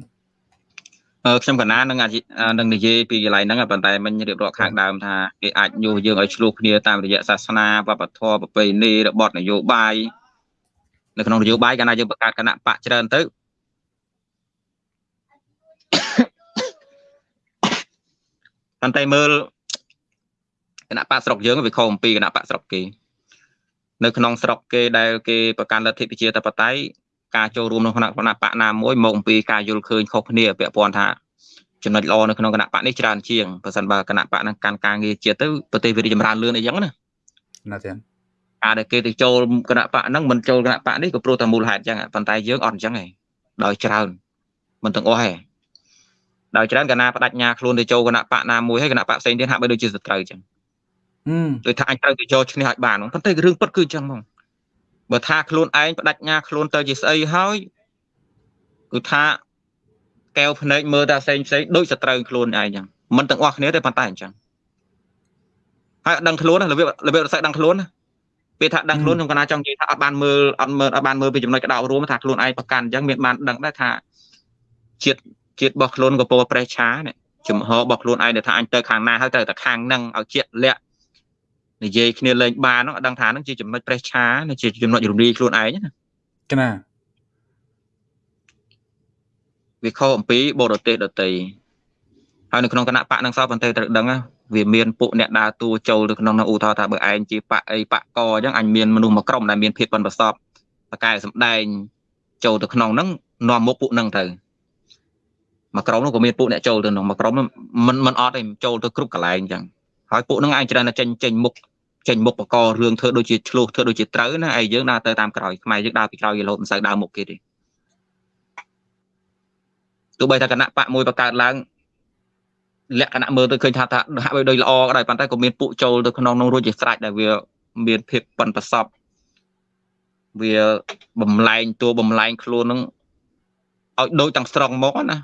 អឺខ្ញុំកណានឹងនឹងនិយាយពីកន្លែងហ្នឹងប៉ុន្តែមិញរៀបរាប់ខាងដើមថាគេអាចញុះយើងឲ្យឆ្លោះគ្នាតាមរយៈសាសនាវប្បធម៌ប្រពៃណីរបបនយោបាយ នៅក្នុងនយោបាយកាលណាយើងបង្កើតគណៈបកច្រើនទៅប៉ុន្តែមើលគណៈបកស្រុកយើងវាខុសអំពីគណៈបកស្រុកគេនៅក្នុងស្រុកគេដែលគេប្រកាន់លទ្ធិប្រជាធិបតេយ្យការចូលរួមក្នុងគណៈគណៈបកណាមួយមកអំពីការយល់ឃើញខុសគ្នាពាក់ព័ន្ធថាចំណុចល្អនៅក្នុងគណៈបកនេះច្រើនជាងបើសិនបើគណៈបកហ្នឹងកាន់ការងារជាតិទៅប្រទេសវារីចម្រើនលឿនអីចឹងណាណាទេកា រដែលគេទៅចូលគណៈបកហ្នឹងមិនចូលគណៈបកនេះក៏ព្រោះតែមូលហេតុចឹងប៉ុន្តែយើងអត់អញ្ចឹងឯងដោយច្រើនមិនទាំងអស់ឯងដោយច្រើនកណាបដិញ្ញាខ្លួនទៅចូលគណៈបកណាមួយហើយគណៈបកផ្សេងទៀតហាក់បីដូចជាសត្រូវចឹងដូចថាអញត្រូវទៅយកឈ្នះឲ្យបានប៉ុន្តែរឿងពិតគឺចឹងហ្មងបើថាខ្លួនឯងបដិញ្ញាខ្លួនទៅជាស្អីហើយគឺថាកែវភ្នែកមើលតែផ្សេងផ្សេងដូចសត្រូវខ្លួនឯងចឹងមិនទាំងអស់គ្នាទេប៉ុន្តែអញ្ចឹងហើយដឹងខ្លួនរបៀបរបៀបរស័យដឹងខ្លួនពេ លថាដឹងខ្លួនខ្ញុំកណាចង់និយាយថាអត់បានមើលអត់មើលអត់បានមើលពីចំណុចកដោរួមថាខ្លួនឯងប្រកាន់អញ្ចឹងមានបានដឹងដែរថាជាតិជាតិរបស់ខ្លួនក៏ពោប្រេះឆានេះចំហរបស់ខ្លួនឯងដែលថាអញទៅខាងណាហើយទៅតែខាងហ្នឹងឲ្យជាក់លាក់និយាយគ្នាលេងបានហ្នឹងអត់ដឹងថាហ្នឹងជាចំណុចប្រេះឆាជាចំណុចរំលាយខ្លួនឯងណាកណាវាខុសអំពីបរទេសដតីហើយនៅក្នុងគណៈបកនឹងសោះប៉ុន្តែត្រូវដឹង វាមានពួកអ្នកដើរតួចូលទៅក្នុងនោះឧទាហរណ៍ថាបើឯងជាបកអីបកកអញ្ចឹងអញមានមនុស្សមួយក្រុមដែលមានភាពប៉ិនប្រសពបកែសម្ដែងចូលទៅក្នុងហ្នឹងនាំមុខពួកហ្នឹងទៅមួយក្រុមនោះក៏មានពួកអ្នកចូលទៅក្នុងមួយក្រុមមិនមិនអត់ទេចូលទៅគ្រប់កន្លែងអញ្ចឹងហើយពួកហ្នឹងឯងច្រើនតែចេញចេញមុខចេញមុខបករឿងធ្វើដូចជាឆ្លោះធ្វើដូចជាត្រូវណាឯងយើងដើរទៅតាមក្រោយខ្មែរយើងដើរពីក្រោយយឡូតមិនសូវដើរមុខគេទេទោះបីថាគណៈបកមួយបង្កើតឡើង លក្ខណៈមើលទៅឃើញថាថាហាក់បីដូចល្អក៏ដោយប៉ុន្តែក៏មានពួកចូលទៅក្នុងនោះរួចជាស្រេចដែលវាមានភាពប៉ិនប្រសពវាបំលែងតួបំលែងខ្លួននឹងឲ្យដូចទាំងស្រង់មកណា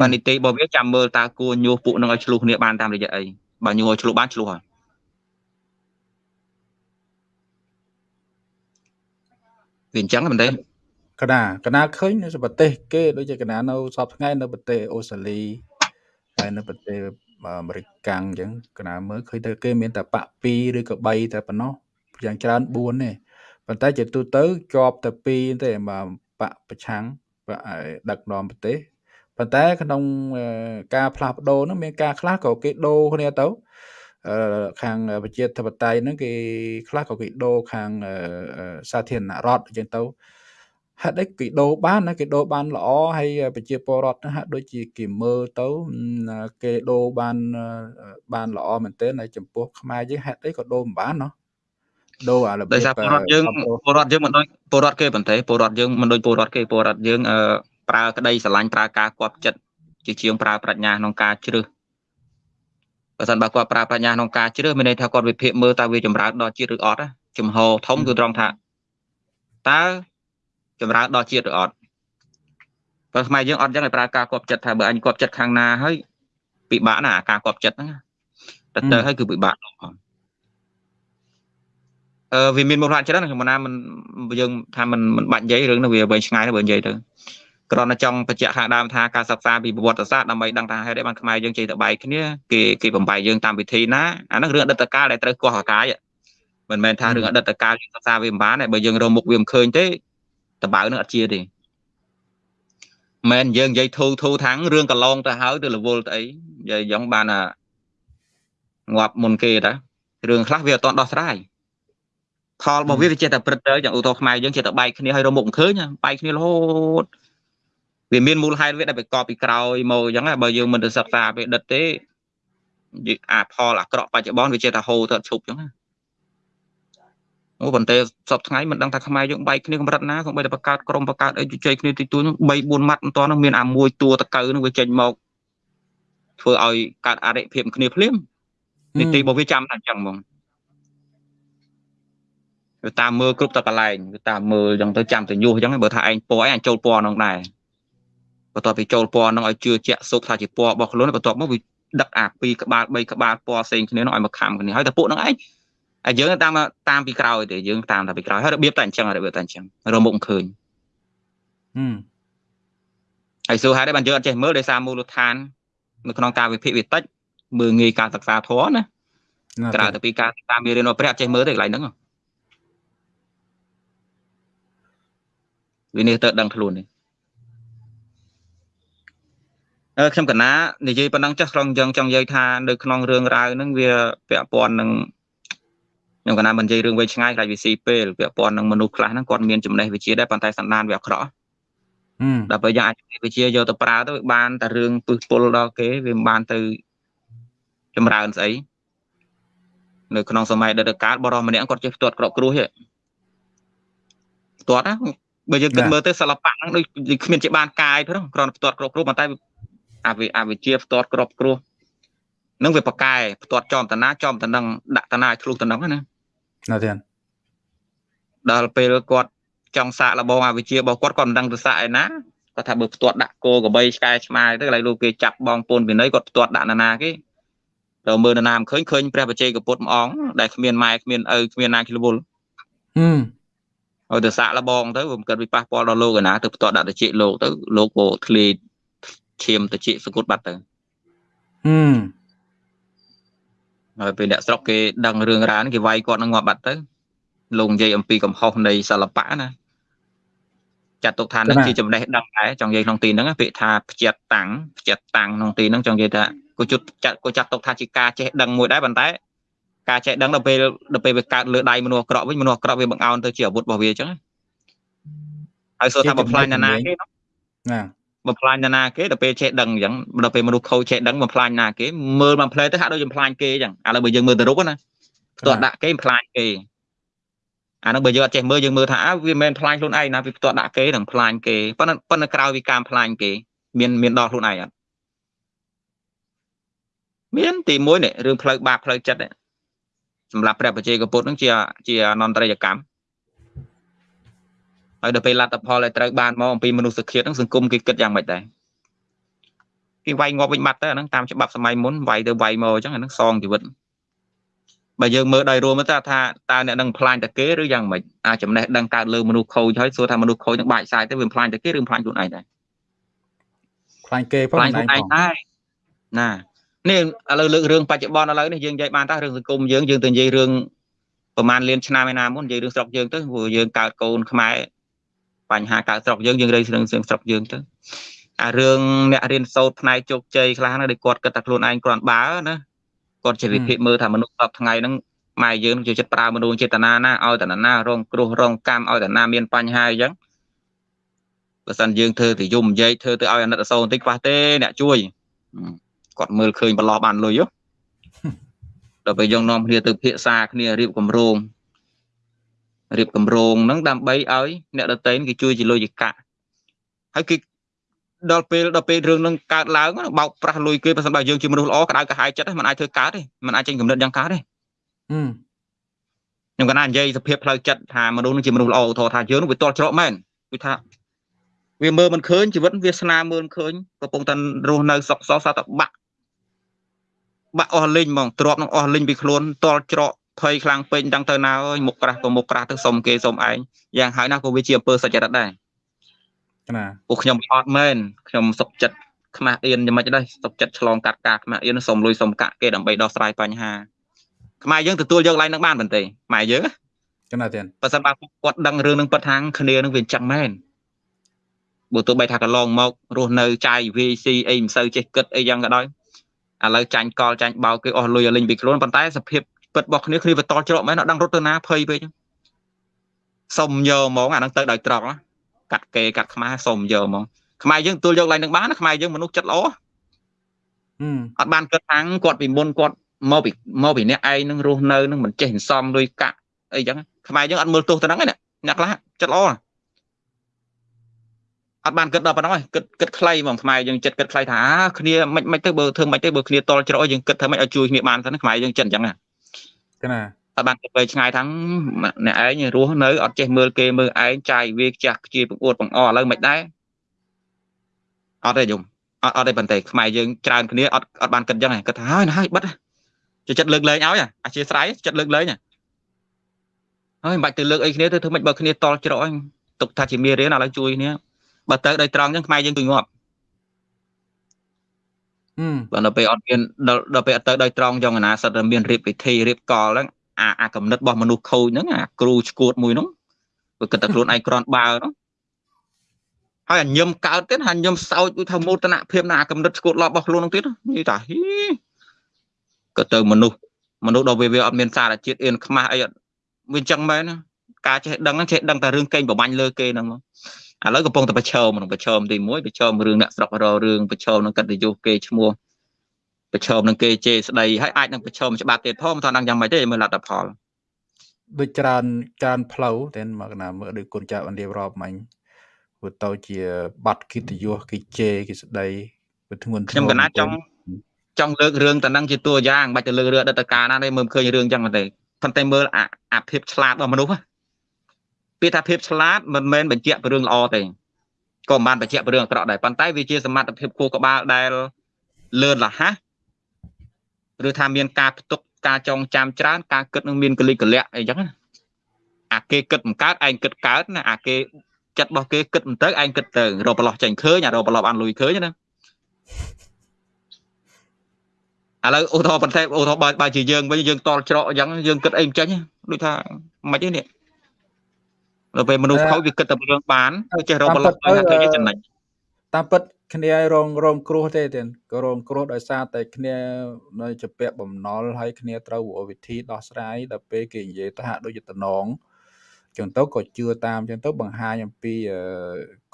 បាទនីតិរបស់វាចាំមើលតើគួរញុះពួកនឹងឲ្យឆ្លោះគ្នាបានតាមរយៈអីបើញុះឲ្យឆ្លោះបានឆ្លោះហើយវាអញ្ចឹងមែនទេកណាកណាឃើញនៅប្រទេសគេដូចជាកណានៅសពថ្ងៃនៅប្រទេសអូស្ត្រាលី ហើយនៅប្រទេសអាមេរិកកាំងអញ្ចឹងកណាមើលឃើញតែគេមានតែបាក់2ឬក៏3តែប៉ុណ្ណោះយ៉ាងច្រើន4ទេប៉ុន្តែជាទូទៅជាប់តែ2ទេមកបាក់ប្រឆាំងដឹកនាំប្រទេសប៉ុន្តែក្នុងការផ្លាស់ប្ដូរហ្នឹងមានការខ្លះក៏គេដូរគ្នាទៅខាងប្រជាធិបតេយ្យហ្នឹងគេខ្លះក៏គេដូរខាងសាធារណរដ្ឋអញ្ចឹងទៅ ហេតុអីគេដូរបានណាគេដូរបានល្អហើយប្រជាពលរដ្ឋហាក់ដូចជាគេមើលទៅគេដូរបានបានល្អមែនទែនហើយចំពោះខ្មែរយើងហេតុអីក៏ដូរមិនបានណោះដូរអារបៀបដោយសារពលរដ្ឋយើងពលរដ្ឋយើងមិនដូចពលរដ្ឋគេប៉ុន្តែពលរដ្ឋយើងមិនដូចពលរដ្ឋគេពលរដ្ឋយើងប្រើក្តីស្រឡាញ់ប្រើការគប់ចិត្តជាជាងប្រើប្រាជ្ញាក្នុងការជ្រើសបើសិនបើគាត់ប្រើប្រាជ្ញាក្នុងការជ្រើសមានន័យថាគាត់វិភាគមើលតើវាចម្រើនដល់ជាតិឬអត់ចំហធំគឺត្រង់ថាតើ ចម្រើនដល់ជាតិឬអត់បើខ្មែរយើងអត់ចឹងឲ្យប្រើការគប់ចិត្តថាបើអញគប់ចិត្តខាងណាហើយពិបាកណាការគប់ចិត្តហ្នឹងតែទៅហើយគឺពិបាកផងអឺវាមានមូលហេតុច្រើនខ្ញុំណាមិនយើងថាមិនមិនបាច់និយាយរឿងនោះវាវែងឆ្ងាយទៅបើនិយាយទៅគ្រាន់តែចង់បញ្ជាក់ខាងដើមថាការសិក្សាពីប្រវត្តិសាស្ត្រដើម្បីដឹងថាហេតុអីបានខ្មែរយើងចេះតែបែកគ្នាគេគេបំបែកយើងតាមវិធីណាអាហ្នឹងរឿងអតីតកាលដែលត្រូវកោះអាកាយមិនមែនថារឿងអតីតកាលយើងសិក្សាវាមិនបានទេបើយើងរកមុខវាមិនឃើញទេ តបៅនឹងអត់ជាទេមែនយើងនិយាយធូធូថាងរឿងកន្លងទៅហើយទៅរវល់ទៅអីនិយាយយ៉ាងបានអាងាប់មុនគេតារឿងខ្លះវាអត់តដោះស្រាយផលរបស់វាវាចេះតែព្រឹត្តទៅយ៉ាងឧទាហរណ៍ខ្មែរយើងចេះតែបែកគ្នាឲ្យរមុខមិនឃើញបែកគ្នារហូតវាមានមូលហេតុវាដែលប្រកបពីក្រោយមកអញ្ចឹងបើយើងមិនទៅសិក្សាពេលដិតទេអាផលអាក្រក់បច្ចុប្បន្នវាចេះតែហូរទៅឈប់អញ្ចឹង អូប៉ុន្តែសពថ្ងៃមិនដឹងថាខ្មែរយើងបែកគ្នាកម្រិតណាសូម្បីតែបង្កើតក្រុមបង្កើតអីជជែកគ្នាទីទួល3 4ម៉ាត់មិនតនោះមានអាមួយតួតកៅនឹងវាចេញមកធ្វើឲ្យកើតអរិភាពគ្នាភ្លាមនីតិរបស់វាចាំតែអញ្ចឹងហ្មងវាតាមមើលគ្រប់តកន្លែងវាតាមមើលអញ្ចឹងទៅចាំទៅញុះអញ្ចឹងបើថាឯងពណ៌ឯងចូលពណ៌នោះដែរបន្ទាប់ពីចូលពណ៌នឹងឲ្យជឿជាក់សុខថាជាពណ៌របស់ខ្លួនបន្ទាប់មកវាដឹកអាពីរក្បាល3ក្បាលពណ៌ផ្សេងគ្នានោះឲ្យមកខំគ្នាហើយតែពួកនឹងឯង ហើយយើងតាមតាមពីក្រោយទេយើងតាមតែពីក្រោយហើយរបៀបតែអញ្ចឹងរបៀបតែអញ្ចឹងរមុខឃើញហឹមហើយសួរហេតុអីបានយើងអត់ចេះមើលដោយសារមូលដ្ឋាននៅក្នុងការវិភាគវាតិចមើលងាយការសិក្សាធម៌ណាក្រៅទៅពីការតាមមេរៀនរបស់ព្រះអត់ចេះមើលទេកន្លែងហ្នឹងវានេះទៅដឹងខ្លួននេះខ្ញុំកណានិយាយប៉ុណ្ណឹងចាស់ក្នុងយើងចង់និយាយថានៅក្នុងរឿងរ៉ាវហ្នឹងវាពាក់ព័ន្ធនឹង ខ្ញុំកណាមិននិយាយរឿងវែងឆ្ងាយខ្លាចវាស៊ីពេលពាក់ព័ន្ធនឹងមនុស្សខ្លះហ្នឹងគាត់មានចំណេះវិជ្ជាដែរប៉ុន្តែសន្តានវាអាក្រក់ដល់ពេលយ៉ាងអាចវិជ្ជាយកទៅប្រើទៅបានតែរឿងពឹសពុលដល់គេវាមិនបានទៅចម្រើនស្អីនៅក្នុងសម័យដិតកាលបរិសម្នាក់គាត់ចេះផ្ទាត់ក្របគ្រោះទេផ្ទាត់ណាបើយើងគិតមើលទៅសិល្បៈហ្នឹងដូចគ្មានជាបានកាយទេគ្រាន់ផ្ទាត់ក្របគ្រោះប៉ុន្តែអវិអវិជាផ្ទាត់ក្របគ្រោះនឹងវាប្រកែផ្ទាត់ចំតណាចំតនឹងដាក់តណាឲ្យធ្លុះតនឹងណា ណាទៀតដល់ពេលគាត់ចង់សាកលបងអវិជារបស់គាត់គាត់មិនដឹងទៅសាកឯណាគាត់ថាបើផ្ទាត់ដាក់គោក្របីឆ្កែឆ្មាទៅកន្លែងលោកគេចាប់បងពូនវិន័យគាត់ផ្ទាត់ដាក់ណាណាគេទៅមើលណាណាមិនឃើញឃើញព្រះបច្ចេកពុទ្ធម្អងដែលគ្មានម៉ែគ្មានឪគ្មានណាគិលវល់ហឹមឲ្យទៅសាកលបងទៅមិនកើតវិប៉ះពាល់ដល់លោកឯណាទៅផ្ទាត់ដាក់តិចលោកទៅលោកក៏ធ្លាយឈាមតិចសគុតបាត់ទៅហឹម ហើយពេលអ្នកស្រុកគេដឹងរឿងរ៉ាវនេះគេវាយគាត់នឹងងាប់បាត់ទៅលោកនិយាយអំពីកំហុសនៃសិល្បៈណាចាត់ទុកថានឹងជាចំណេះដឹងដែរចង់និយាយក្នុងទីហ្នឹងពាក្យថាផ្ចិតតាំងផ្ចិតតាំងក្នុងទីហ្នឹងចង់និយាយថាគូជុតចាត់គូចាត់ទុកថាជាការចេះដឹងមួយដែរប៉ុន្តែការចេះដឹងដល់ពេលដល់ពេលវាកើតលើដៃមនុស្សអាក្រក់វិញមនុស្សអាក្រក់វាបង្អោនទៅជាអាវុធរបស់វាអញ្ចឹងហើយសួរថាបំផ្លាញណាណាគេណា បំផ្លាញណាណាគេដល់ពេលចេះដឹងអញ្ចឹងដល់ពេលមនុស្សខូចចេះដឹងបំផ្លាញណាគេមើលបំផ្លែទៅហាក់ដូចបំផ្លាញគេអញ្ចឹងឥឡូវបើយើងមើលទៅរូបណាផ្ទាត់ដាក់គេបំផ្លាញគេអានោះបើយើងអត់ចេះមើលយើងមើលថាអើវាមិនមែនផ្លាញខ្លួនឯងណាវាផ្ទាត់ដាក់គេនឹងផ្លាញគេប៉ុន្តែប៉ុន្តែក្រៅពីការផ្លាញគេមានមានដល់ខ្លួនឯងអត់មានទី1នេះរឿងផ្លូវបាបផ្លូវចិត្តសម្រាប់ព្រះបជាកពុទ្ធនឹងជាជាអនន្តរិយកម្ម ហើយដល់ពេលលទ្ធផលដែលត្រូវបានមកអំពីមនុស្សជាតិហ្នឹងសង្គមគេគិតយ៉ាងម៉េចដែរគេវាយងាប់វិញបាត់ទៅអាហ្នឹងតាមច្បាប់សម័យមុនវាយទៅវាយមកអញ្ចឹងអាហ្នឹងសងជីវិតបើយើងមើលដោយរួមទៅថាតើអ្នកនឹងផ្លាញតែគេឬយ៉ាងម៉េចអាចំណេះដឹងកើតលើមនុស្សខូចហើយសួរថាមនុស្សខូចនឹងបាច់សាយទៅវាផ្លាញតែគេឬផ្លាញខ្លួនឯងដែរផ្លាញគេផងផ្លាញខ្លួនឯងដែរណានេះឥឡូវលើករឿងបច្ចុប្បន្នឥឡូវនេះយើងនិយាយបានតើរឿងសង្គមយើងយើងទៅនិយាយរឿងប្រហែលលានឆ្នាំឯណាមុននិយាយរឿងស្រុកយើងទៅព្រោះយើងកើតកូនខ្មែរ បញ្ហាកើតស្រុកយើងយើងរើរឿងស្រុកយើងទៅអារឿងអ្នករៀនសូត្រផ្នែកជោគជ័យខ្លះណាដែលគាត់គិតថាខ្លួនឯងគ្រាន់បើណាគាត់ជាវិភាគមើលថាមនុស្សសពថ្ងៃហ្នឹងម៉ែយើងជាចិត្តប្រើមនុស្សចេតនាណាឲ្យតណារងគ្រោះរងកម្មឲ្យតណាមានបញ្ហាអញ្ចឹងបើសិនយើងធ្វើទៅយំនិយាយធ្វើទៅឲ្យអាណិតអសូរបន្តិចខ្វះទេអ្នកជួយគាត់មើលឃើញបន្លោះបានលុយហ៎ដល់ពេលយើងនាំគ្នាទៅភាសាគ្នារៀបគម្រោង រៀបគម្រោងហ្នឹងដើម្បីឲ្យអ្នកដតេនគេជួយជាលុយជាកាក់ហើយគេដល់ពេលដល់ពេលរឿងនឹងកើតឡើងបោកប្រាស់លុយគេបើសិនបើយើងជាមនុស្សល្អក្តៅក្រហាយចិត្តមិនអាចធ្វើកើតទេមិនអាចចេញកំណត់យ៉ាងកើតទេខ្ញុំកណានិយាយសភាពផ្លូវចិត្តថាមនុស្សនឹងជាមនុស្សល្អឧទាហរណ៍ថាយើងនឹងវាតល់ច្រកមែនគឺថាវាមើលមិនឃើញជីវិតវាស្នាមើលមិនឃើញកំពុងតែរស់នៅសុខសោសតែបាក់បាក់អស់លីងហ្មងទ្របនឹងអស់លីងពីខ្លួនតល់ច្រក ភ័យខ្លាំងពេកដឹងទៅណាអើយមុខក្រាស់ក៏មុខក្រាស់ទៅសុំគេសុំឯងយ៉ាងហើយណាក៏វាជាអំពើសុចរិតដែរណាពួកខ្ញុំអត់មែនខ្ញុំសុកចិត្តខ្មាស់អៀនយ៉ាងម៉េចដែរសុកចិត្តឆ្លងកាត់ការខ្មាស់អៀនសុំលុយសុំកាក់គេដើម្បីដោះស្រាយបញ្ហាខ្មែរយើងទទួលយកឡើងនឹងបានបន្ទេខ្មែរយើងចំណាទៀតបើសិនបើគាត់ដឹងរឿងនឹងពិតថាគ្នានឹងវាអញ្ចឹងមែនបើទោះបីថាកន្លងមករស់នៅចាយ VC អីមិនសូវចេះគិតអីយ៉ាងក៏ដោយឥឡូវចាញ់កលចាញ់បោកគេអស់លុយឲ្យលេងពីខ្លួនប៉ុន្តែសភាព ពិតរបស់គ្នាគ្នាវាតល់ច្រកមែនអត់ដឹងរត់ទៅណាភ័យពេកសុំយកហ្មងអានឹងទៅដោយត្រង់កាត់គេកាត់ខ្មែរសុំយកហ្មងខ្មែរយើងទួលយកឡើងនឹងបានខ្មែរយើងមនុស្សចិត្តល្អអត់បានគិតថាគាត់ពីមុនគាត់មកពីមកពីអ្នកឯងនឹងរស់នៅនឹងមិនចេះសន្សំលុយកាក់អីចឹងខ្មែរយើងអត់មើលទោសទៅហ្នឹងណាអ្នកខ្លះចិត្តល្អអត់បានគិតដល់ប៉ុណ្ណឹងគិតគិតខ្លីហ្មងខ្មែរយើងចិត្តគិតខ្លីថាគ្នាមិនមិនទៅបើធ្វើមិនទៅបើគ្នាតល់ច្រកយើងគិតធ្វើមិនឲ្យជួយគ្នាបានទៅខ្មែរយើងចិត្តអញ្ចឹងណា ណាអត់បានគិតទៅឆ្ងាយថាអ្នកឯងរស់នៅអត់ចេះមើលគេមើលឯងចាយវាខ្ជះខ្ជាបង្អួតបង្អឥឡូវមិនដែរអត់ទេយំអត់អត់ទេប៉ុន្តែខ្មែរយើងច្រើនគ្នាអត់អត់បានគិតអញ្ចឹងគិតថាហើយណាហើយបិទចិត្តលើកលែងឲ្យអធិស្ឋានចិត្តលើកលែងហើយមិនបាច់ទៅលើកអីគ្នាទៅធ្វើម៉េចបើគ្នាតល់ច្រកហ្នឹងទុកថាជាមេរៀនឥឡូវជួយគ្នាបើទៅដោយត្រង់ចឹងខ្មែរយើងគឺងាប់ បើដល់ពេលអត់មានដល់ពេលអត់ទៅដោយត្រង់ចឹងណាសិតតែមានរៀបពិធីរៀបកលហ្នឹងអាអាកំណត់របស់មនុស្សខូចហ្នឹងអាគ្រូឈួតមួយហ្នឹងវាគិតតែខ្លួនឯងក្រាន់បើហ្នឹងហើយអញញឹមកើតទៀតហើយញឹមសោចដូចថាមោទនភាពណាអាកំណត់ឈួតឡប់របស់ខ្លួនហ្នឹងទៀតនិយាយថាហីក៏ទៅមនុស្សមនុស្សដល់វាវាអត់មានសារជាតិអៀនខ្មាស់អីអត់វាអញ្ចឹងមែនការចេះដឹងហ្នឹងចេះដឹងតែរឿងកេងប្របាញ់លើគេហ្នឹងមក ឥឡូវកំពុងតែប្រឈមនឹងប្រឈមទី1ប្រឈមរឿងអ្នកស្រុកររឿងប្រឈមនឹងកិត្តិយសគេឈ្មោះប្រឈមនឹងគេជេរស្ដីហើយអាចនឹងប្រឈមច្បាប់ទៀតផងមិនថាដឹងយ៉ាងម៉េចទេមើលលទ្ធផលដូចច្រើនច្រើនផ្លូវតែមកណាមើលដូចគុណចាស់បានរៀបរាប់មិញព្រោះទៅជាបាត់កិត្តិយសគេជេរគេស្ដីវាធ្ងន់ធ្ងរខ្ញុំកណាចង់ចង់លើករឿងតំណឹងជាតួយ៉ាងបាច់ទៅលើករឿងអតីតកាលណាទេមើលឃើញរឿងចឹងទេប៉ុន្តែមើលអាភាពឆ្លាតរបស់មនុស្ស ពាក្យថាភាពឆ្លាតមិនមែនបញ្ជាក់ពីរឿងល្អទេក៏មិនបានបញ្ជាក់ពីរឿងអាក្រក់ដែរប៉ុន្តែវាជាសមត្ថភាពគួរក្បាលដែលលឿនរហ័សឬថាមានការផ្ទុកការចងចាំច្រើនការគិតនឹងមានកលិកលៈអីចឹងអាគេគិតមិនកើតឯងគិតកើតណាអាគេចិត្តរបស់គេគិតមិនទៅឯងគិតទៅរកប្រឡោះចេញឃើញអារកប្រឡោះបានលុយឃើញណាឥឡូវឧទាហរណ៍បន្ថែមឧទាហរណ៍បើបើជាយើងវិញយើងតល់ច្រកអញ្ចឹងយើងគិតអីមិនចេញដូចថាមិនទេនេះ ដល់ពេលមនុស្សខូចវាគិតតែរឿងបានវាចេះរកប្រឡោះទៅថាគេចំណេញតាមពិតគ្នារងរងគ្រោះទេទៀតក៏រងគ្រោះដោយសារតែគ្នានៅជាពាក់បំណុលហើយគ្នាត្រូវវិធីដោះស្រាយដល់ពេលគេនិយាយទៅហាក់ដូចជាតំណងចឹងទៅក៏ជឿតាមចឹងទៅបង្ហាញអំពី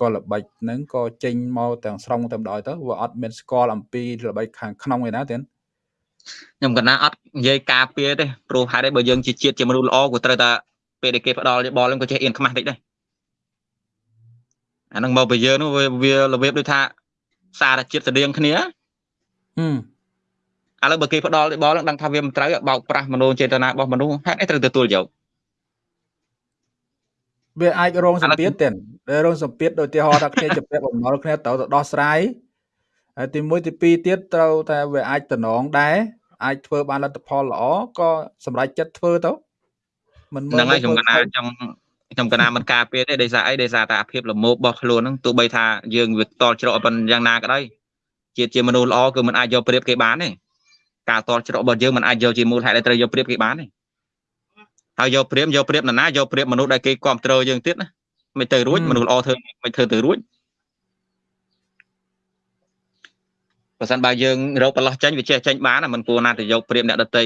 កលល្បិចហ្នឹងក៏ចេញមកទាំងស្រុងតែម្ដងទៅវាអត់មានស្គាល់អំពីល្បិចខាងក្នុងឯណាទៀតខ្ញុំកណាអត់និយាយការពារទេព្រោះហេតុអីបើយើងជាជាតិជាមនុស្សល្អក៏ត្រូវតែ ពេលដែលគេផ្ដល់យោបល់ហ្នឹងក៏ចេះអៀនខ្មាស់តិចដែរអាហ្នឹងមកពីយើងនោះវារបៀបដូចថាសារជាតិស្តៀងគ្នាហឹមឥឡូវបើគេផ្ដល់យោបល់ហ្នឹងដឹងថាវាមិនត្រូវបោកប្រាស់មនោចេតនារបស់មនុស្សហេតុអីត្រូវទទួលយកវាអាចរងសម្ពាធទៀតរងសម្ពាធដោយទីហោថាគ្នាជាពាក់បំណុលគ្នាត្រូវទៅដោះស្រាយហើយទី1ទី2ទៀតត្រូវតែវាអាចតំណងដែរអាចធ្វើបានលទ្ធផលល្អក៏សម្រេចចិត្តធ្វើទៅមិនមើល ហ្នឹងហើយខ្ញុំកណាចង់ខ្ញុំកណាមិនការពារទេដោយសារអីដោយសារតែអាភិបលមោបរបស់ខ្លួនហ្នឹងទោះបីថាយើងវាតល់ច្រកប៉ុណ្យ៉ាងណាក៏ដោយជាតិជាមនុស្សល្អគឺមិនអាចយកប្រៀបគេបានទេការតល់ច្រករបស់យើងមិនអាចយកជាមូលហេតុដែលត្រូវយកប្រៀបគេបានទេហើយយកប្រៀបយកប្រៀបនរណាយកប្រៀបមនុស្សដែលគេគ្រប់គ្រងយើងទៀតណាមិនទៅរួចមនុស្សល្អធ្វើមិនធ្វើទៅរួចបើសិនបើយើងរកប្រឡោះចេញវាចេះចេញបានមិនគួរណាទៅយកប្រៀបអ្នកដតី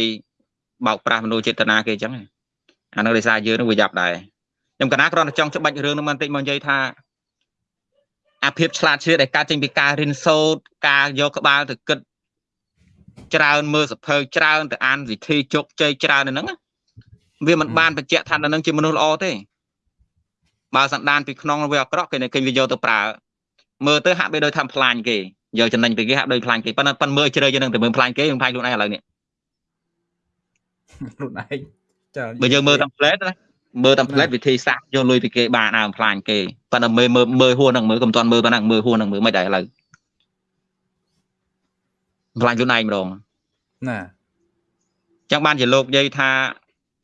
បោកប្រាស់មនុស្សចេតនាគេអញ្ចឹង អានោះដោយសារយើងនឹងវាយ៉ាប់ដែរខ្ញុំកណាគ្រាន់តែចង់ច្បាច់រឿងនោះបន្តិចមកនិយាយថាអាភិបឆ្លាតជ្រាវដែលកើតចេញពីការរៀនសូត្រការយកក្បាលទៅគិតច្រើនមើលសភៅច្រើនទៅអានវិធីជោគជ័យច្រើននៅហ្នឹងវាមិនបានបញ្ជាក់ថានៅនឹងជាមនុស្សល្អទេបើសន្តានពីក្នុងវាអាក្រក់គេគេវាយកទៅប្រើមើលទៅហាក់បីដូចធ្វើផ្លាញគេយកចំណេញពីគេហាក់ដូចផ្លាញគេប៉ុន្តែប៉ុនមើលជ្រៅយើងនឹងទៅមើលផ្លាញគេយើងផ្លាញខ្លួនឯងឥឡូវនេះខ្លួនឯង ចាបើយើងមើលតាម plate ណាមើលតាម plate វិធីសាស្ត្រយកលុយពីគេបានដើមផ្លាញគេប៉ុន្តែមើលមើលមើលហួរនឹងមើលកុំតាន់មើលប៉ុណ្ណឹងមើលហួរនឹងមើលមិនដែរឥឡូវផ្លាញខ្លួនឯងម្ដងណាចឹងបានជាលោកនិយាយថា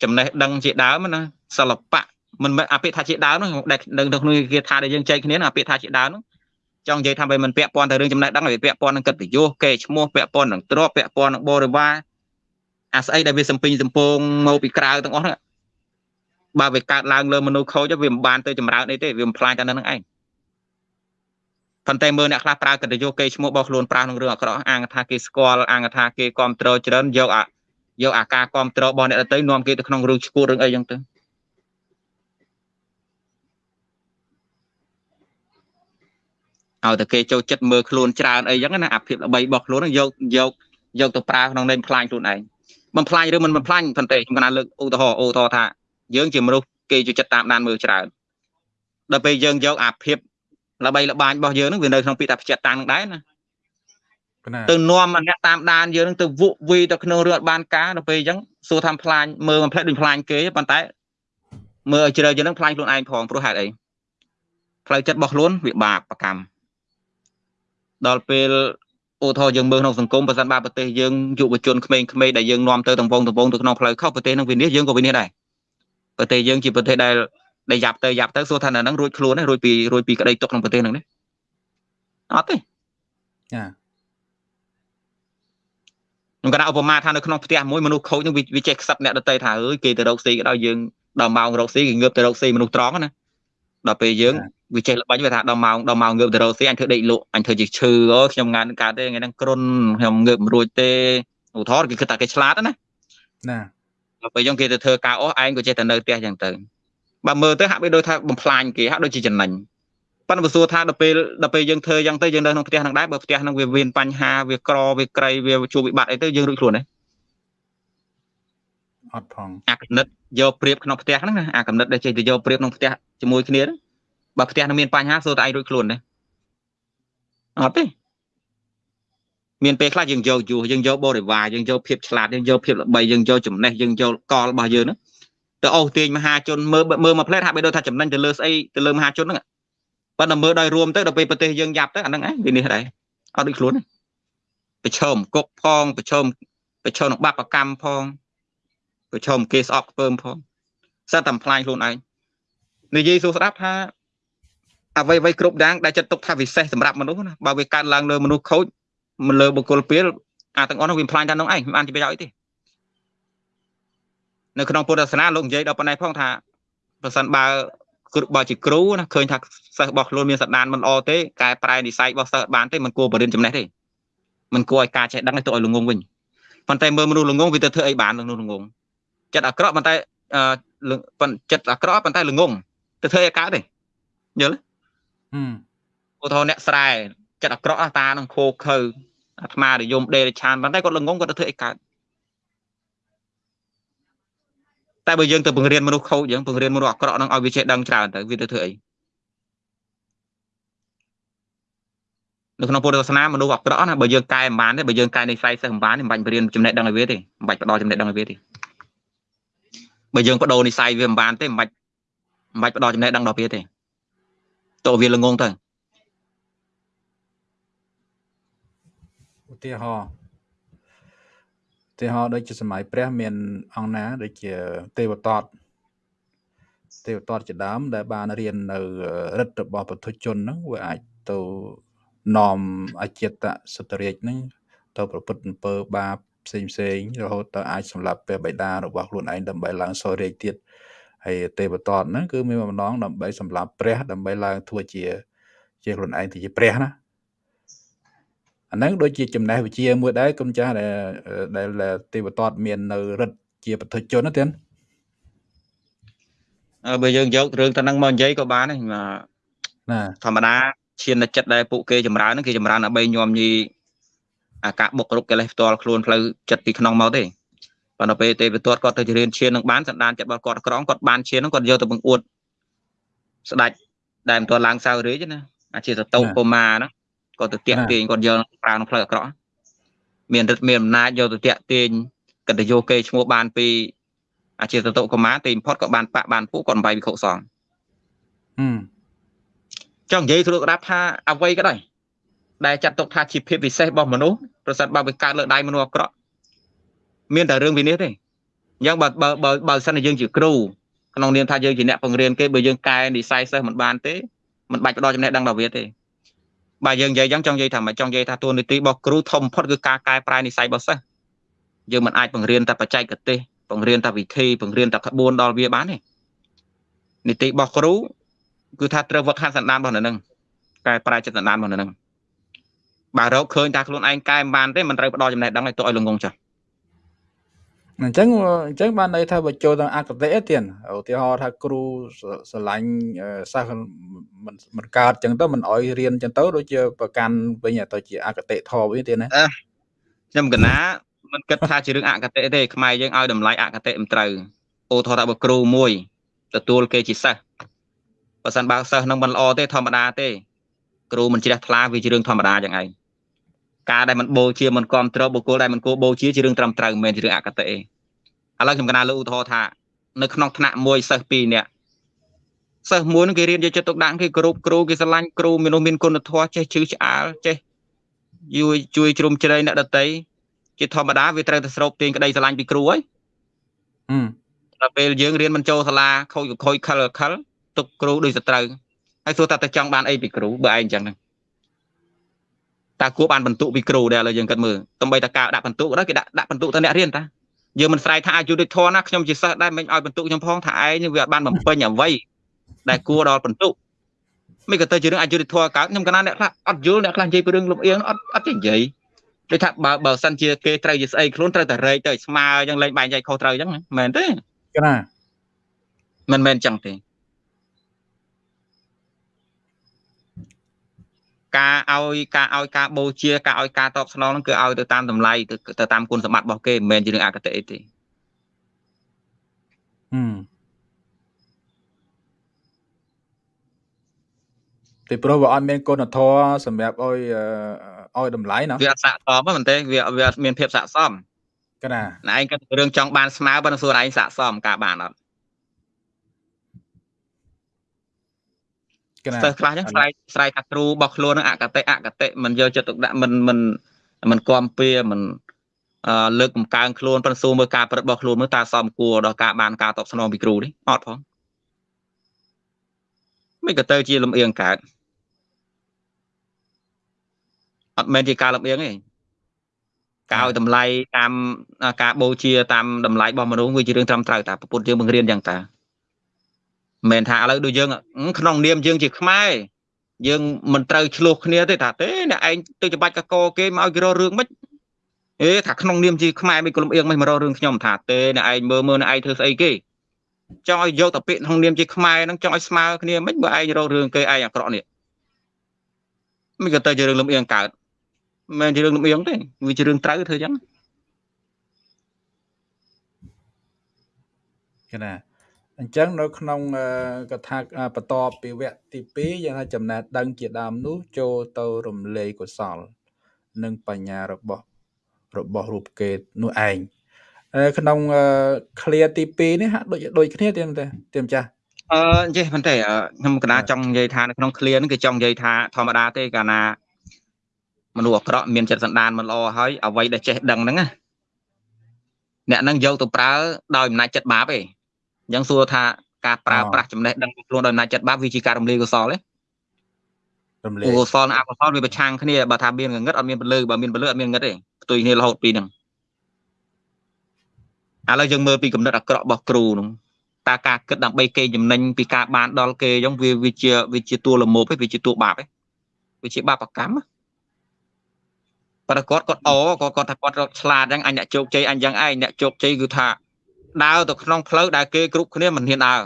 ចំណេះដឹងជាដើមណាសិល្បៈមិនមែនអាពាក្យថាជាដើមនោះដែលដឹងទៅក្នុងគេថាដែលយើងចែកគ្នាអាពាក្យថាជាដើមនោះចង់និយាយថាវាមិនពាក់ព័ន្ធទៅរឿងចំណេះដឹងវាពាក់ព័ន្ធនឹងកិត្តិយសកេរ្តិ៍ឈ្មោះពាក់ព័ន្ធនឹងទ្រព្យពាក់ព័ន្ធនឹងបរិវារ អាស្អីដែលវាសំពេញសំពងមកពីក្រៅទាំងអស់ហ្នឹងបើវាកើតឡើងលើមនុស្សខូចវាមិនបានទៅចម្រើនអីទេវាមិនផ្លាញតែនឹងឯងប៉ុន្តែមើលអ្នកខ្លះប្រើកិត្តិយសគេឈ្មោះរបស់ខ្លួនប្រើក្នុងរឿងអាក្រក់អាងថាគេស្គាល់អាងថាគេគ្រប់គ្រងច្រើនយកអាយកអាការគ្រប់គ្រងរបស់អ្នកទៅនាំគេទៅក្នុងរឿងឈួតរឿងអីចឹងទៅឲ្យតែគេចូលចិត្តមើលខ្លួនច្រើនអីចឹងណាអាភាពល្បីរបស់ខ្លួនយកយកយកទៅប្រើក្នុងន័យផ្លាញខ្លួនឯង មិនផ្លាញឬមិនមិនផ្លាញប៉ុន្តែខ្ញុំកណាលើកឧទាហរណ៍ឧទាហរណ៍ថាយើងជាមនុស្សគេចូលចិត្តតាមដានមើលច្រើនដល់ពេលយើងយកអាភាពល្បីល្បាញរបស់យើងនឹងវានៅក្នុងពីតាផ្ចិតតាំងនឹងដែរណាទៅនាំអ្នកតាមដានយើងនឹងទៅវក់វីទៅក្នុងរឿងអត់បានការដល់ពេលអញ្ចឹងសួរថាផ្លាញមើលមិនផ្លែដូចផ្លាញគេប៉ុន្តែមើលឲ្យជ្រៅយើងនឹងផ្លាញខ្លួនឯងផងព្រោះហេតុអីផ្លូវចិត្តរបស់ខ្លួនវាបាបប្រកម្មដល់ពេល ឧទាហរណ៍យើងមើលក្នុងសង្គមបើសិនបើប្រទេសយើងយុវជនក្មេងៗដែលយើងនាំទៅតំពងតំពងទៅក្នុងផ្លូវខុសប្រទេសនឹងវិនិច្ឆ័យយើងក៏វិនិច្ឆ័យដែរប្រទេសយើងជាប្រទេសដែលដែលយ៉ាប់ទៅយ៉ាប់ទៅសួរថានៅហ្នឹងរួចខ្លួនទេរួចពីរួចពីក្តីទុកក្នុងប្រទេសហ្នឹងទេអត់ទេចាខ្ញុំកណ្ដាឧបមាថានៅក្នុងផ្ទះមួយមនុស្សខូចនឹងវាចេះខ្សឹបអ្នកដតីថាអើយគេទៅរកស៊ីក៏ដោយយើងដល់ម៉ោងរកស៊ីគេងើបទៅរកស៊ីមនុស្សត្រង់ណា ដល់ពេលយើងវាចេះល្បាញវាថាដល់ម៉ោងដល់ម៉ោងងើបទៅរកស៊ីអញធ្វើដេកលក់អញធ្វើជាឈឺអូខ្ញុំងានកើតទេថ្ងៃហ្នឹងគ្រុនខ្ញុំងើបមិនរួចទេឧទាហរណ៍គេគិតថាគេឆ្លាតណាណាដល់ពេលយើងគេទៅធ្វើការអស់ឯងក៏ចេះតែនៅផ្ទះចឹងទៅបើមើលទៅហាក់បីដូចថាបំផ្លាញគេហាក់ដូចជាចំណេញប៉ុន្តែបើសួរថាដល់ពេលដល់ពេលយើងធ្វើយ៉ាងទៅយើងនៅក្នុងផ្ទះហ្នឹងដែរបើផ្ទះហ្នឹងវាមានបញ្ហាវាក្រវាក្រៃវាជួបវិបត្តិអីទៅយើងរួចខ្លួនទេ អត់ផងអាកំណត់យកព្រៀបក្នុងផ្ទះហ្នឹងណាអាកំណត់ដែលចេះទៅយកព្រៀបក្នុងផ្ទះជាមួយគ្នាបើផ្ទះនឹងមានបញ្ហាសួរតែឯងរួចខ្លួនទេអត់ទេមានពេលខ្លះយើងយកយុះយើងយកបរិវារយើងយកភាពឆ្លាតយើងយកភាពល្បីយើងយកចំណេះយើងយកកលរបស់យើងហ្នឹងទៅអូសទាញមហាជនមើលមើលមកផ្លែតហាក់បីដូចថាចំណេញទៅលើស្អីទៅលើមហាជនហ្នឹងប៉ុន្តែមើលដោយរួមទៅដល់ពេលប្រទេសយើងយ៉ាប់ទៅអាហ្នឹងឯងវានេះដែរអត់ដូចខ្លួនទេប្រឈមគុកផងប្រឈមប្រឈមនឹងបាបកម្មផង ប្រឈមគេស្អប់ខ្ពើមផងសិតតែផ្លាញខ្លួនឯងនិយាយសួរស្ដាប់ថាអ្វីអ្វីគ្រប់យ៉ាងដែលចិត្តទុកថាពិសេសសម្រាប់មនុស្សណាបើវាកើតឡើងលើមនុស្សខូចមិនលើបុគ្គលពីលអាទាំងអស់នោះវាផ្លាញតែនោះឯងមិនបានជាប្រយោជន៍អីទេនៅក្នុងពុទ្ធសាសនាលោកនិយាយដល់ប៉ុណ្ណេះផងថាប្រសិនបើបើជាគ្រូណាឃើញថាសិស្សរបស់ខ្លួនមានសន្តានមិនល្អទេកែប្រែនិស័យរបស់សិស្សបានទេមិនគួរបរិញ្ញាចំណេះទេមិនគួរឲ្យការចេះដឹងទៅឲ្យល្ងងវិញប៉ុន្តែមើលមនុស្សល្ងងវាទៅធ្វើអីបានមនុស្សល្ងង ចិត្តអាក្រក់ប៉ុន្តែចិត្តអាក្រក់ប៉ុន្តែល្ងងទៅធ្វើអីកើតទេយល់ទេឧទាហរណ៍អ្នកស្រែចិត្តអាក្រក់តានឹងខោខើអាត្មានិយមដេរឆានប៉ុន្តែគាត់ល្ងងគាត់ទៅធ្វើអីកើតតែបើយើងទៅបង្រៀនមនុស្សខូចយើងបង្រៀនមនុស្សអាក្រក់នឹងឲ្យវាចេះដឹងច្រើនទៅវាទៅធ្វើអីនៅក្នុងពុទ្ធសាសនាមនុស្សអាក្រក់ណាបើយើងកែមិនបានទេបើយើងកែនៃខ្សែសិស្សមិនបានទេមិនបាច់បរៀនចំណេះដឹងឲ្យវាទេមិនបាច់ផ្ដល់ចំណេះដឹងឲ្យវាទេ បើយើងបដូរនិស័យវាមិនបានទេមិនបាច់មិនបាច់ផ្ដល់ចំណេះដឹងដល់វាទេតើវាល្ងងទៅឧទាហរណ៍ឧទាហរណ៍ដូចជាសម័យព្រះមានអង្គណាដូចជាទេវតតទេវតតជាដើមដែលបានរៀននៅរិទ្ធរបស់ពុទ្ធជនហ្នឹងវាអាចទៅនាំអចិត្តសតរាជហ្នឹងទៅប្រព្រឹត្តអំពើបាប ផ្សេងផ្សេងរហូតទៅអាចសម្លាប់ព្រះបិតារបស់ខ្លួនឯងដើម្បីឡើងសោរាជទៀតហើយទេវតតហ្នឹងគឺមានបំណងដើម្បីសម្លាប់ព្រះដើម្បីឡើងធ្វើជា ជាខ្លួនឯងទៅជាព្រះណាអាហ្នឹងដូចជាចំណេះវិជ្ជាមួយដែរគុំចាស់ដែលដែលទេវតតមាននៅរិទ្ធជាពុទ្ធជនណាទៀតបើយើងយករឿងទៅនឹងមកនិយាយក៏បានដែរណាធម្មតាឈានចិត្តដែលពួកគេចម្រើនហ្នឹងគេចម្រើនដើម្បីញោមញី អាការបុករុកកិលេសផ្ទាល់ខ្លួនផ្លូវចិត្តពីក្នុងមកទេប៉ុន្តែពេលទេវទត្តគាត់ទៅរៀនឈាននឹងបានសន្តានចិត្តរបស់គាត់ក្រងគាត់បានឈាននឹងគាត់យកទៅបង្អួតស្ដាច់ដែលមិនទាន់ឡើងសៅរាជណាអាជាសតោកុមារហ្នឹងគាត់ទៅតាក់ទាញគាត់យកប្រើក្នុងផ្លូវអាក្រក់មានរិទ្ធមានអំណាចយកទៅតាក់ទាញកតយោគេឈ្មោះបានពីអាជាសតុកុមារទីបំផុតក៏បានបាក់បានពួកគាត់អំបីវិខុសងហឹមចង់និយាយស្រួលក្តាប់ថាអ្វីក៏ដោយ ដែលចាត់ទុកថាជាភាពពិសេសរបស់មនុស្សប្រសិនបើវាកើតលើដៃមនុស្សអាក្រក់មានតែរឿងវិនិច្ឆ័យទេអញ្ចឹងបើបើបើបើសិនជាយើងជាគ្រូក្នុងនាមថាយើងជាអ្នកបង្រៀនគេបើយើងកែនិស័យសិស្សមិនបានទេមិនបាច់ផ្ដល់ចំណេះដឹងដល់វាទេបើយើងនិយាយអញ្ចឹងចង់និយាយថាមិនចង់និយាយថាតួនាទីរបស់គ្រូធំបំផុតគឺការកែប្រែនិស័យរបស់សិស្សយើងមិនអាចបង្រៀនតែបច្ចេកទេសបង្រៀនតែវិធីបង្រៀនតែក្បួនដល់វាបានទេនីតិរបស់គ្រូគឺថាត្រូវវឹកហាត់សន្តានរបស់នៅនឹងកែប្រែចិត្តសន្តានរបស់នៅនឹង បើរកឃើញថាខ្លួនឯងកែមិនបានទេមិនត្រូវផ្ដល់ចំណេះដឹងឲ្យទៅឲ្យល្ងងចាស់អញ្ចឹងអញ្ចឹងបានន័យថាបើចូលដល់អកតេទៀតឧទាហរណ៍ថាគ្រូស្រឡាញ់សិស្សមិនមិនកើតអញ្ចឹងទៅមិនអោយរៀនអញ្ចឹងទៅដូចជាប្រកាន់វិញទៅជាអកតេធម៌វិញទៀតណាខ្ញុំកណាមិនគិតថាជារឿងអកតេទេខ្មែរយើងឲ្យតម្លៃអកតេមិនត្រូវអូថតថាបើគ្រូមួយទទួលគេជាសិស្សបើសិនបើសិស្សនឹងមិនល្អទេធម្មតាទេគ្រូមិនជ្រះថ្លាវាជារឿងធម្មតាយ៉ាងឯង ការដែលមិនបូជាមិនគ្រប់គ្រងបុគ្គលដែលមិនគួរបូជាជារឿងត្រឹមត្រូវមិនមែនជារឿងអកតេឥឡូវខ្ញុំកណាលើឧទាហរណ៍ថានៅក្នុងថ្នាក់មួយសិស្ស2នាក់សិស្សមួយនឹងគេរៀនយកចិត្តទុកដាក់គេគោរពគ្រូគេស្រឡាញ់គ្រូមនុស្សមានគុណធម៌ចេះជឿឆ្អាលចេះជួយជួយជ្រុំជ្រែងអ្នកដតីជាធម្មតាវាត្រូវតែស្រូបទាញក្តីស្រឡាញ់ពីគ្រូហើយហឹមដល់ពេលយើងរៀនមិនចូលសាលាខូចខូចខលខលទុកគ្រូដូចសត្រូវហើយសួរថាតើចង់បានអីពីគ្រូបើឯងអញ្ចឹងហ្នឹង តើគួរបានបន្ទុកពីគ្រូដែរឥឡូវយើងគិតមើលតំបីតការដាក់បន្ទុកដែរគេដាក់ដាក់បន្ទុកទៅអ្នករៀនតាយើងមិនស្រែកថាអយុធធនណាខ្ញុំជាសិស្សដែរមិនឲ្យបន្ទុកខ្ញុំផងថាឯងវាអត់បានបំពេញអ្វីដែលគួរដល់បន្ទុកមិនក៏ទៅជារឿងអយុធធនកើតខ្ញុំកណាអ្នកខ្លះអត់យល់អ្នកខ្លះនិយាយពីរឿងលំអៀងអត់អត់ចេះនិយាយដូចថាបើបើសិនជាគេត្រូវជាស្អីខ្លួនត្រូវតែរែកទៅស្មើអញ្ចឹងលេងបែងចែកខុសត្រូវអញ្ចឹងមែនទេកណាមិនមែនអញ្ចឹងទេ ការឲ្យការឲ្យការបូជាការឲ្យការតបស្នងហ្នឹងគឺឲ្យទៅតាមតម្លៃទៅតាមគុណសម្បត្តិរបស់គេមិនមែនជារឿងអកតេទេហឹមពីព្រោះវាអត់មានគុណធម៌សម្រាប់ឲ្យឲ្យតម្លៃណាវាអត់ស័កសមហ្នឹងទេវាវាមានភាពស័កសមកណាណែឯងគិតរឿងចង់បានស្មើប៉ុន្តែសួរឯងស័កសមការបានអត់ សិស្សខ្លះចឹងស្រែកស្រែកថាគ្រូរបស់ខ្លួននឹងអកតេអកតេមិនយកចិត្តទុកដាក់មិនមិនមិនគំពីមិនលើកកំកើងខ្លួនប៉ុន្តែសួរមើលការប្រព្រឹត្តរបស់ខ្លួនមើលតើសមគួរដល់ការបានការតបស្នងពីគ្រូនេះអត់ផងមិនក៏ទៅជាលំអៀងកើតអត់មែនជាការលំអៀងទេការឲ្យតម្លៃតាមការបូជាតាមតម្លៃរបស់មនុស្សវាជារឿងត្រឹមត្រូវតាពុទ្ធយើងបង្រៀនយ៉ាងតា មិនមែនថាឥឡូវដូចយើងក្នុងនាមយើងជាខ្មែរយើងមិនត្រូវឆ្លោះគ្នាទេថាទេអ្នកឯងទៅច្បាច់កកគេមកឲ្យគេរករឿងមិនអេថាក្នុងនាមជាខ្មែរមិនក្លំអៀងមិនមករករឿងខ្ញុំថាទេអ្នកឯងមើលមើលអ្នកឯងធ្វើស្អីគេចង់ឲ្យយកតែពាក្យក្នុងនាមជាខ្មែរហ្នឹងចង់ឲ្យស្មើគ្នាមិនបើឯងរករឿងគេឯងអាក្រក់នេះមិនក៏ទៅជារឿងលំអៀងកើតមិនមែនជារឿងលំអៀងទេវាជារឿងត្រូវធ្វើអញ្ចឹងគេណា អញ្ចឹងនៅក្នុងកថាបន្ទាប់ពីវគ្គទី2យ៉ាងថាចំណេះដឹងជាដើមនោះចូលទៅរំលែកកុសល និងបញ្ញារបស់របស់រូបគេនោះឯងក្នុង clear ទី2នេះហាក់ដូចដូចគ្នាទេទេទេម្ចាស់អឺចេះប៉ុន្តែខ្ញុំកណាចង់និយាយថានៅក្នុង clear ហ្នឹងគឺចង់និយាយថាធម្មតាទេកាលណាមនុស្សអាក្រក់មានចិត្តសន្តានមិនល្អហើយអ្វីដែលចេះដឹងហ្នឹងណាអ្នកហ្នឹងយកទៅប្រើដោយអំណាចចិត្តបាបឯង អញ្ចឹងសួរថាការប្រើប្រាស់ចំណេះដឹងខ្លួនដោយអំណាចចិត្តបាបវាជាការរំលាយកុសលទេរំលាយកុសលនិងអកុសលវាប្រឆាំងគ្នាបើថាមានងងឹតអត់មានពលឺបើមានពលឺអត់មានងឹតទេផ្ទុយគ្នារហូតពីហ្នឹងឥឡូវយើងមើលពីកំណត់អាក្រក់របស់គ្រូនោះតើការគិតដើម្បីគេចំណេញពីការបានដល់គេអញ្ចឹងវាវាជាវាជាតួលមោបទេវាជាតួបាបទេវាជាបាបកម្មប្រកបគាត់អក៏គាត់ថាគាត់រកឆ្លាតអញ្ចឹងអញអ្នកជោគជ័យអញយ៉ាងឯងអ្នកជោគជ័យគឺថា ដើរទៅក្នុងផ្លូវដែលគេគ្រប់គ្នាមិនហ៊ានដើរ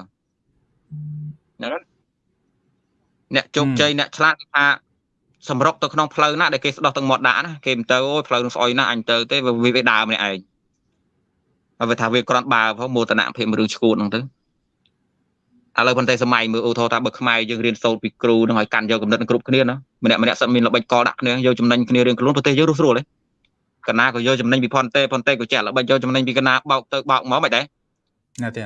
ហ្នឹងអ្នកជោគជ័យអ្នកឆ្លាតគឺថាសម្រុកទៅក្នុងផ្លូវណាដែលគេស្ដោះទាំងមាត់ដាក់ណាគេមិនទៅអូយផ្លូវនឹងស្អុយណាអញទៅទេវាវាដើរម្នាក់ឯងហើយវាថាវាគ្រាន់បើផងមោទនភាពរឿងឈួតហ្នឹងទៅឥឡូវប៉ុន្តែសម័យមើលអូថោថាបើខ្មែរយើងរៀនសូត្រពីគ្រូនឹងឲ្យកាន់យកកំណត់គ្រប់គ្នាណាម្នាក់ម្នាក់សិតមានល្បិចកលដាក់គ្នាយកចំណេញគ្នារៀងខ្លួនប្រទេសយើងរស់ស្រួលទេ កណាក៏យកចំណេញពីផនតេផនតេក៏ចេះល្បិចយកចំណេញពីកណាបោកទៅបោកមកមិនដែរណាទេ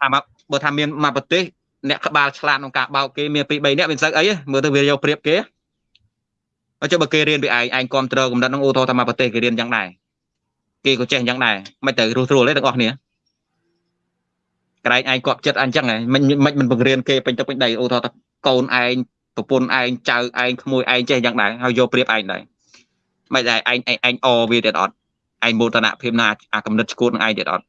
ថាមកបើថាមានមកប្រទេសអ្នកក្បាលឆ្លាតក្នុងការបោកគេមានពី3នាក់វាមិនសឹកអីមើលទៅវាយកព្រៀបគេអញ្ចឹងបើគេរៀនពីឯងឯងគ្រប់គ្រងកំណត់នឹងអូថោថាមកប្រទេសគេរៀនយ៉ាងដែរគេក៏ចេះយ៉ាងដែរមិនទៅរស់ស្រួលទេទាំងអស់គ្នាក្រែងឯងគាត់ចិត្តអញ្ចឹងមិនមិនមិនបង្រៀនគេពេញទឹកពេញដីអូថាកូនឯងប្រពន្ធឯងចៅឯងក្មួយឯងចេះយ៉ាងដែរហើយយកព្រៀបឯងដែរ មិនដែរឯងឯងអវាទៀតអត់ឯងមោទនភាពណាអាកំណត់ឈួតនឹងឯងទៀតអត់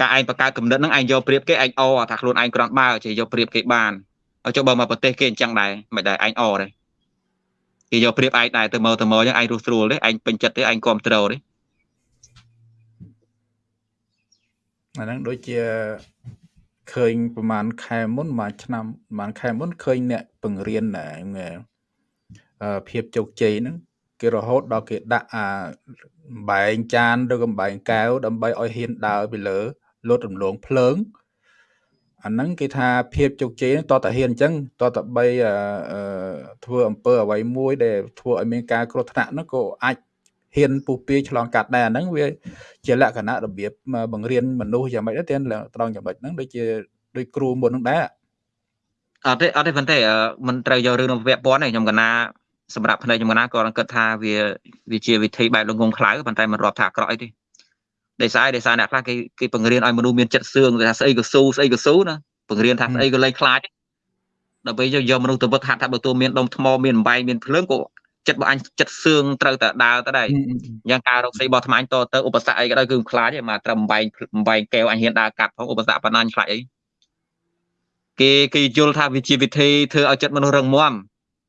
ការឯងបង្កើតកំណត់នឹងឯងយកព្រៀបគេឯងអថាខ្លួនឯងក្រំបើចេះយកព្រៀបគេបានចុះបើមកប្រទេសគេអញ្ចឹងដែរមិនដែរឯងអទេគេយកព្រៀបឯងដែរទៅមើលទៅមើលអញ្ចឹងឯងរស់ស្រួលទេឯងពេញចិត្តទេឯងគ្រប់ត្រូលទេអាហ្នឹងដូចជាឃើញប្រហែលខែមុនប្រហែលឆ្នាំប្រហែលខែមុនឃើញអ្នកបង្រៀន ភាពជោគជ័យហ្នឹងគេរហូតដល់គេដាក់អាបំបែងចានឬកំបែងកែវដើម្បីឲ្យហ៊ានដើរពីលើលោតរំលងភ្លើងអាហ្នឹងគេថាភាពជោគជ័យតតតែហ៊ានអញ្ចឹងតតបីធ្វើអំពើអ្វីមួយដែលធ្វើឲ្យមានការគ្រោះថ្នាក់ហ្នឹងក៏អាចហ៊ានពុះពាយឆ្លងកាត់ដែរអាហ្នឹងវាជាលក្ខណៈរបៀបបង្រៀនមនុស្សយ៉ាងម៉េចដែរទាំងត្រង់ចំណុចហ្នឹងដូចជាដូចគ្រូមុនហ្នឹងដែរអត់ទេអត់ទេប៉ុន្តែមិនត្រូវយករឿងនឹងវគ្គព័ន្ធទេខ្ញុំកណា សម្រាប់ផ្នែកខ្ញុំកណាក៏គិតថាវាវាជាវិធីបែបលងងខ្លៅប៉ុន្តែមិនរាប់ថាអាក្រក់អីទេដោយសារដោយសារអ្នកខ្លះគេគេបង្រៀនឲ្យមនុស្សមានចិត្តសឿងថាស្អីក៏ស៊ូស្អីក៏ស៊ូណាបង្រៀនថាស្អីក៏លែងខ្លាចដើម្បីយកយកមនុស្សទៅវឹកហាត់ថាបើតួមានដុំថ្មមានអំបែងមានភ្លើងក៏ចិត្តរបស់អញចិត្តសឿងត្រូវតែដើរទៅដែរយ៉ាងការរកស៊ីរបស់ថ្មអញតទៅឧបសគ្គអីក៏ដោយគឺខ្លាចឯងមកត្រឹមបែងបែងកែវអញហ៊ានដើរកាត់ផងឧបសគ្គប៉ុណ្ណាអញខ្លាចអីគេគេយល់ថាវាជាវិធីធ្វើឲ្យចិត្តមនុស្សរឹងមាំ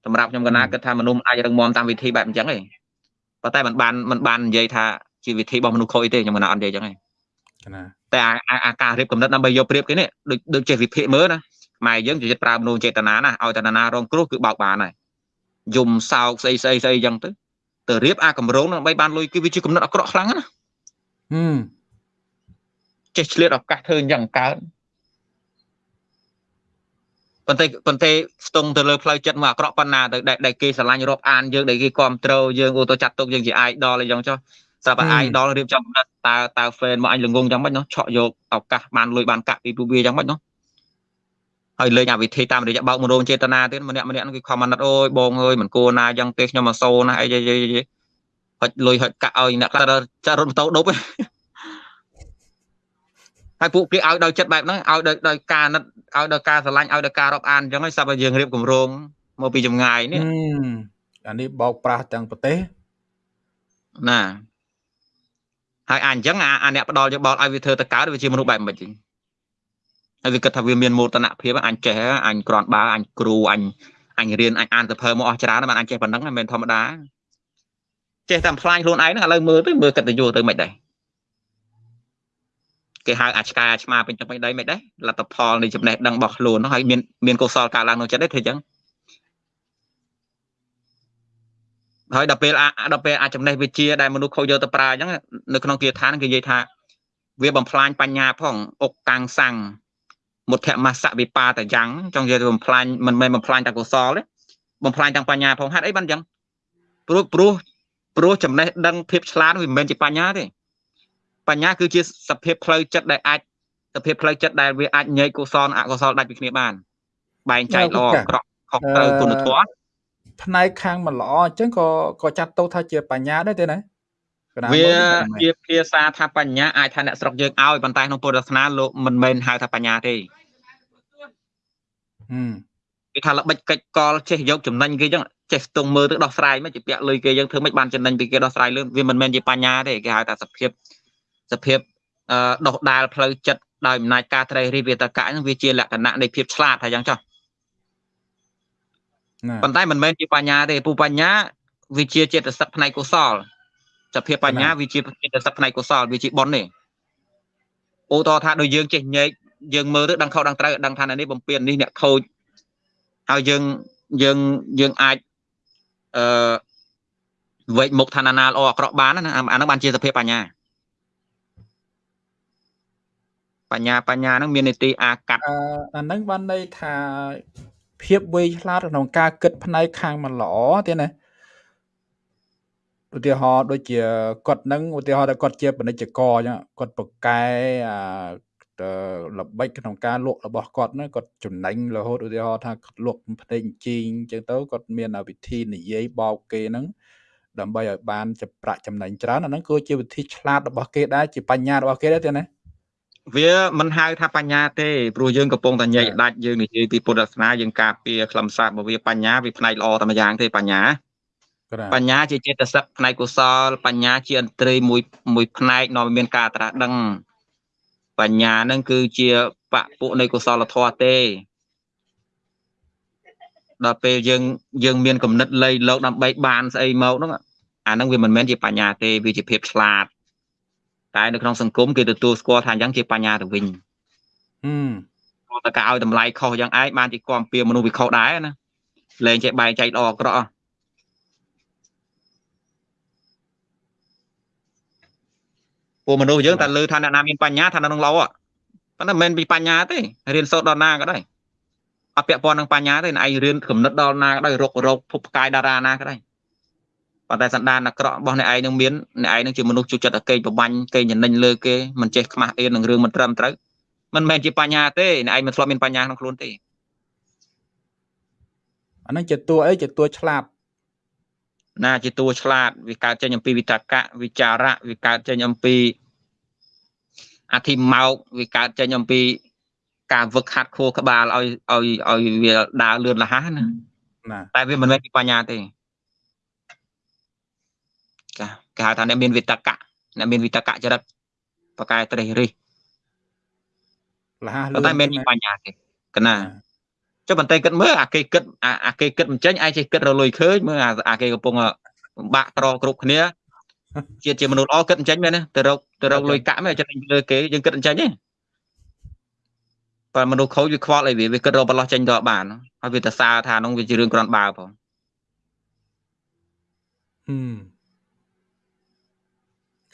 សម្រាប់ខ្ញុំកណាគិតថាមនុស្សអាចរឹងមាំតាមវិធីបែបអញ្ចឹងឯងប៉ុន្តែมันបានมันបាននិយាយថាជាវិធីរបស់មនុស្សខូចទេខ្ញុំកណាអត់និយាយអញ្ចឹងឯងណាតែអាការរៀបកំណត់ដើម្បីយកព្រៀបគេនេះដូចដូចចេះវិភាគមើលណាខ្មែរយើងជាចិត្តប្រើមនុស្សចេតនាណាឲ្យតែណារងគ្រោះគឺបោកបានហើយយំសោកស្អីស្អីស្អីអញ្ចឹងទៅទៅរៀបអាកម្រងដើម្បីបានលុយគឺវាជាកំណត់អាក្រក់ខ្លាំងណាហឹមចេះឆ្លៀតឱកាសធ្វើអញ្ចឹងកើត ប៉ុន្តែប៉ុន្តែស្ទង់ទៅលើផ្លូវចិត្តមកអាក្រក់ប៉ុណ្ណាទៅដែលគេស្រឡាញ់រាប់អានយើងដែលគេគ្រប់ត្រូលយើងអូទៅចាត់ទុកយើងជា idol អីចឹងចុះស្រាប់តែ idol រៀបចំតើតើ fan មកអញល្ងងចឹងមិននោះឆក់យកឱកាសបានលុយបានកាក់ពីពួកវាចឹងមិននោះហើយលេងអាវិធីតាមរយៈបោកមនោចេតនាទៀតម្នាក់ម្នាក់ហ្នឹងគេខមអាណិតអូយបងអើយមិនគួរណាយ៉ាងទេខ្ញុំមកសូណាអីយីហុចលុយហុចកាក់ឲ្យអ្នកខ្លះចារត់ម៉ូតូដប់ ហើយពួកគេឲ្យដោយចិត្តបែបហ្នឹងឲ្យដោយដោយការណិតឲ្យដោយការស្រឡាញ់ឲ្យដោយការរាប់អានអញ្ចឹងហើយសាប់ឲ្យយើងរៀបគម្រោងមកពីចម្ងាយនេះអានេះបោកប្រាស់ទាំងប្រទេសណាហើយអាអញ្ចឹងអាអ្នកផ្ដាល់យោបល់ឲ្យវាធ្វើទៅកើតវាជាមនុស្សបែបមិនវិញហើយវាគិតថាវាមានមោទនភាពអញចេះអញក្រាន់បើអញគ្រូអញអញរៀនអញអានសភើមកអស់ច្រើនបានអញចេះប៉ុណ្ណឹងមិនមែនធម្មតាចេះតែផ្លាញខ្លួនឯងហ្នឹងឥឡូវមើលទៅមើលកិត្តិយសទៅមិនដែរ គេហៅអាឆ្កែអាឆ្មាពេញទៅពេញដីមិនដែរលទ្ធផលនៃចំណេះដឹងរបស់ខ្លួនហ្នឹងហើយមានមានកុសលកើតឡើងក្នុងចិត្តទេធ្វើអញ្ចឹងហើយដល់ពេលដល់ពេលអាចចំណេះវិជាដែលមនុស្សខូចយកទៅប្រើអញ្ចឹងនៅក្នុងគាថាគេនិយាយថា វាបំផ្លាញបញ្ញាផងអុកតាំងសាំងមុទ្ធមសវិបាតយ៉ាងចង់និយាយទៅបំផ្លាញមិនមែនបំផ្លាញតែកុសលទេបំផ្លាញទាំងបញ្ញាផងហេតុអីបានអញ្ចឹងព្រោះព្រោះព្រោះចំណេះដឹងភាពឆ្លាតវាមិនមែនជាបញ្ញាទេ បញ្ញាគឺជាសភាពផ្លូវចិត្តដែលអាចសភាពផ្លូវចិត្តដែលវាអាចញែកកុសលអកុសលដាច់ពីគ្នាបាន បែងចែកល្អអាក្រក់ខុសត្រូវគុណធម៌ផ្នែកខាងមិនល្អអញ្ចឹងក៏ក៏ចាត់ទៅថាជាបញ្ញាដែរទេណាវាជាភាសាថាបញ្ញាអាចថាអ្នកស្រុកយើងឲ្យប៉ុន្តែក្នុងពុទ្ធសាសនាលោកមិនមែនហៅថាបញ្ញាទេហឹមគេថាល្បិចកិច្ចកលចេះយកចំណេញគេចឹងចេះស្ទង់មើលទៅដោះស្រាយមិនជាពាក់លុយគេយើងធ្វើមិនបានចំណេញពីគេដោះស្រាយលឿនវាមិនមែនជាបញ្ញាទេគេហៅថាសភាព សភាពអឺដោះដាលផ្លូវចិត្តដោយអំណាចការត្រេះរិះវាតកៈហ្នឹងវាជាលក្ខណៈនៃភាពឆ្លាតថាយ៉ាងចុះប៉ុន្តែមិនមែនជាបញ្ញាទេពូបញ្ញាវាជាចេតសិកផ្នែកកុសលសភាពបញ្ញាវាជាចេតសិកផ្នែកកុសលវាជាបុណ្យទេឧទាហរណ៍ថាដូចយើងចេះញែកយើងមើលទៅដឹងខុសដឹងត្រូវដឹងថានេះបំពេញនេះអ្នកខូចហើយយើងយើងយើងអាចអឺវែកមុខឋានណាល្អអាក្រក់បានណាអាហ្នឹងបានជាសភាពបញ្ញា បញ្ញាបញ្ញាហ្នឹងមាននីតិអាកាត់អាហ្នឹងបានន័យថាភាពវៃឆ្លាតក្នុងការគិតផ្នែកខាងមិនល្អទេណាឧទាហរណ៍ដូចជាគាត់នឹងឧទាហរណ៍ថាគាត់ជាពាណិជ្ជករអញ្ចឹងគាត់ប្រកែអាល្បិចក្នុងការលក់របស់គាត់ហ្នឹងគាត់ចំណេញរហូតឧទាហរណ៍ថាគាត់លក់ផ្ទៃជីងអញ្ចឹងទៅគាត់មានវិធីនិយាយបោកគេហ្នឹងដើម្បីឲ្យបានចប្រាក់ចំណេញច្រើនអាហ្នឹងគឺជាវិធីឆ្លាតរបស់គេដែរជាបញ្ញារបស់គេដែរទេណា វាមិនហៅថាបញ្ញាទេព្រោះយើងកំពុងតែញែកដាច់យើងនិយាយពីពុទ្ធសាសនាយើងការពារខ្លឹមសាររបស់វាបញ្ញាវាផ្នែកល្អតែម្យ៉ាងទេបញ្ញាបញ្ញាជាចេតសិកផ្នែកកុសលបញ្ញាជាអន្ត្រីមួយមួយផ្នែកនាំមានការត្រាស់ដឹងបញ្ញានឹងគឺជាបពុនៃកុសលធម៌ទេដល់ពេលយើងយើងមានគំនិតលៃលោកដើម្បីបានស្អីមកហ្នឹងអាហ្នឹងវាមិនមែនជាបញ្ញាទេវាជាភាពឆ្លាត តែនៅក្នុងសង្គមគេទទួលស្គាល់ថាអញ្ចឹងជាបញ្ញាទៅវិញហឹមតែការឲ្យតម្លៃខុសយ៉ាងឯងបានជាគំពៀមនុស្សវាខុសដែរណាលែងចេះបែងចែកល្អអាក្រក់ពួកមនុស្សយើងតែលើថាអ្នកណាមានបញ្ញាថានៅនឹងលោប៉ុន្តែមិនមែនពីបញ្ញាទេរៀនសូត្រដល់ណាក៏ដោយអត់ពាក់ព័ន្ធនឹងបញ្ញាទេឯងរៀនគំនិតដល់ណាក៏ដោយរករោគភពផ្កាយតារាណាក៏ដោយ ប៉ុន្តែសន្តានអាក្រក់របស់អ្នកឯងនឹងមានអ្នកឯងនឹងជាមនុស្សជួយចិត្តឲ្យកេងប្របាញ់កេងចំណេញលើគេមិនចេះខ្មាស់អៀននឹងរឿងមិនត្រឹមត្រូវមិនមែនជាបញ្ញាទេអ្នកឯងមិនធ្លាប់មានបញ្ញាក្នុងខ្លួនទេអានឹងជាតួអីជាតួឆ្លាតណាជាតួឆ្លាតវាកើតចេញអំពីវិតកៈវិចារៈវាកើតចេញអំពីអធិមោកវាកើតចេញអំពីការវឹកហាត់ខួរក្បាលឲ្យឲ្យឲ្យវាដើរលឿនលះណាណាតែវាមិនមែនពីបញ្ញាទេចា គេហៅថាអ្នកមានវិតកៈអ្នកមានវិតកៈចរិតបកែត្រេះរិះលះលឿនតែមិនមានបញ្ញាទេកណាចុះបន្តែគិតមើលអាគេគិតអាគេគិតមិនចេញឯងចេះគិតរលុយឃើញមើលអាគេកំពុងបាក់ត្រគ្រប់គ្នាជាជាមនុស្សល្អគិតអញ្ចឹងមែនទេទៅរកទៅរកលុយកាក់មែនចិត្តលើគេយើងគិតអញ្ចឹងទេបើមនុស្សខូចវាខ្វល់អីវាវាគិតរកបន្លោះចេញទៅបានហើយវាទៅសារថានោះវាជារឿងក្រាន់បើផងហឹម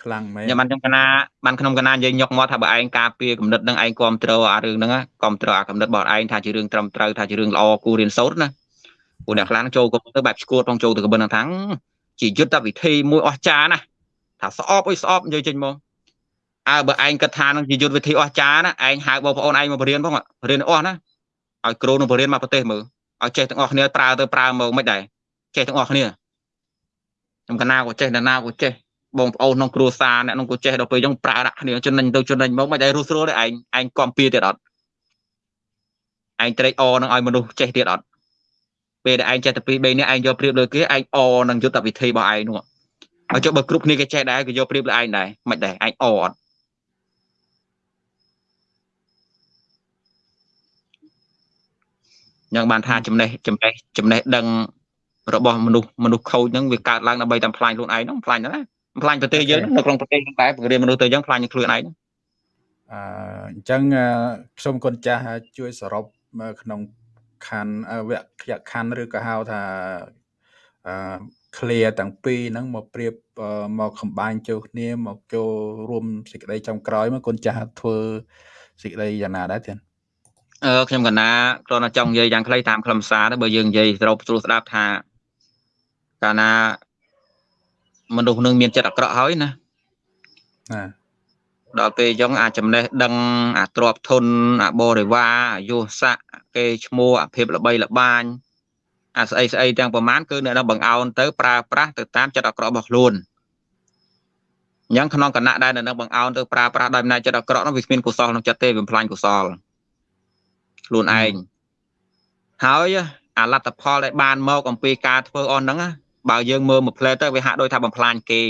ខ្លាំងមែនខ្ញុំបានខ្ញុំកណាបានក្នុងកណានិយាយញុកមកថាបើឯងការពារគំនិតនឹងឯងគ្រប់គ្រងអារឿងហ្នឹងគ្រប់គ្រងអាគំនិតរបស់ឯងថាជារឿងត្រឹមត្រូវថាជារឿងល្អគួររៀនសូត្រណាពួកអ្នកខ្លះចូលទៅបែបស្គួតផងចូលទៅកបិនថាជាយុទ្ធវិធីមួយអស្ចារ្យណាថាស្អប់អុយស្អប់និយាយចេញមកអើបើឯងគិតថានឹងជាយុទ្ធវិធីអស្ចារ្យណាឯងហៅបងប្អូនឯងមកបរៀនផងរៀនអស់ណាឲ្យគ្រូនឹងបរៀនមកប្រទេសមើលឲ្យចេះទាំងអស់គ្នាប្រើទៅប្រើមកមិនដែរចេះទាំងអស់គ្នាខ្ញុំកណាក៏ចេះណាក៏ចេះ បងប្អូនក្នុងគ្រួសារអ្នកក្នុងក៏ចេះដល់ពេលចឹងប្រើដាក់គ្នាចំណេញទៅចំណេញមកមិនដែររស់ស្រួលទេឯងឯងកំពៀទៀតអត់ឯងត្រេកអរនឹងឲ្យមនុស្សចេះទៀតអត់ពេលដែលឯងចេះតែពីរ3នាក់ឯងយកប្រៀបលើគេឯងអនឹងយុទ្ធវិធីរបស់ឯងនោះហើយចុះបើគ្រប់គ្នាគេចេះដែរគេយកប្រៀបលើឯងដែរមិនដែរឯងអអត់យ៉ាងបានថាចំណេះចំណេះចំណេះដឹងរបស់មនុស្សមនុស្សខូចហ្នឹងវាកើតឡើងដើម្បីតែផ្លាញខ្លួនឯងហ្នឹងផ្លាញណា ផ្លាញប្រទេសយើងនៅក្នុងប្រទេសហ្នឹងតែបង្រៀនមនុស្សទៅយ៉ាងផ្លាញខ្លួនឯងអឺអញ្ចឹងខ្ញុំគុណចាស់ជួយសរុបក្នុងខណ្ឌវគ្គខណ្ឌឬក៏ហៅថាអឺ clear ទាំងពីរហ្នឹងមកប្រៀបមកកំបាញ់ចូលគ្នាមកចូលរួមសេចក្តីចំក្រោយមកគុណចាស់ធ្វើសេចក្តីយ៉ាងណាដែរទៀតអឺខ្ញុំកណាគ្រាន់តែចង់និយាយយ៉ាងខ្លីតាមខ្លឹមសារទៅបើយើងនិយាយត្រូវស្រួលស្ដាប់ថាកាលណា មនុស្សនឹងមានចិត្តអាក្រក់ហើយណាណាដល់ពេលអញ្ចឹងអាចចំណេះដឹងអាទ្របធនអាបរិវារអាយុស័កគេឈ្មោះអាភិបល្បីល្បាញអាស្អីស្អីទាំងប្រមាណគឺអ្នកនឹងបង្អោនទៅប្រើប្រាស់ទៅតាមចិត្តអាក្រក់របស់ខ្លួនអញ្ចឹងក្នុងគណៈដែលនៅនឹងបង្អោនទៅប្រើប្រាស់ដោយអំណាចចិត្តអាក្រក់នោះវាគ្មានកុសលក្នុងចិត្តទេវាបំផ្លាញកុសលខ្លួនឯងហើយអាលទ្ធផលដែលបានមកអំពីការធ្វើអស់ហ្នឹង បើយើងមើលមួយផ្លែទៅវាហាក់ដូចថាបំផ្លាញគេ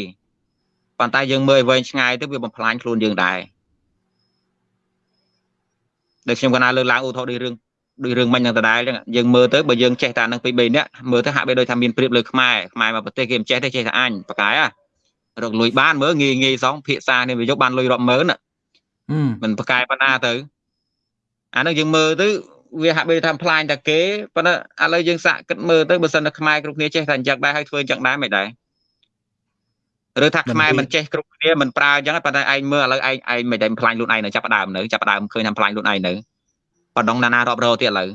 ប៉ុន្តែយើងមើលឲ្យវែងឆ្ងាយទៅវាបំផ្លាញខ្លួនយើងដែរដូចខ្ញុំកណាលើកឡើងឧទាហរណ៍ដូចរឿងដូចរឿងមិញនឹងដដែលចឹងយើងមើលទៅបើយើងចេះតែនឹងពី3នាក់មើលទៅហាក់បីដូចថាមានព្រៀបលើខ្មែរខ្មែរមកប្រទេសគេមិនចេះទេចេះតែអញបកាយហ៎រកលុយបានមើលងាយងាយសងភាសានេះវាយកបានលុយរាប់ម៉ឺនមិនបកាយប៉ុណ្ណាទៅអានឹងយើងមើលទៅ វាហាក់បីថាផ្លាញតែគេប៉ុន្តែឥឡូវយើងសាកគិតមើលទៅបើសិនតែខ្មែរគ្រប់គ្នាចេះតែអញ្ចឹងដែរហើយធ្វើអញ្ចឹងដែរមិនដែរឬថាខ្មែរមិនចេះគ្រប់គ្នាមិនប្រើអញ្ចឹងប៉ុន្តែឯងមើលឥឡូវឯងឯងមិនដែលផ្លាញខ្លួនឯងនៅចាប់ដើមនៅចាប់ដើមឃើញថាផ្លាញខ្លួនឯងនៅបដងណានារាប់រយទៀតឥឡូវ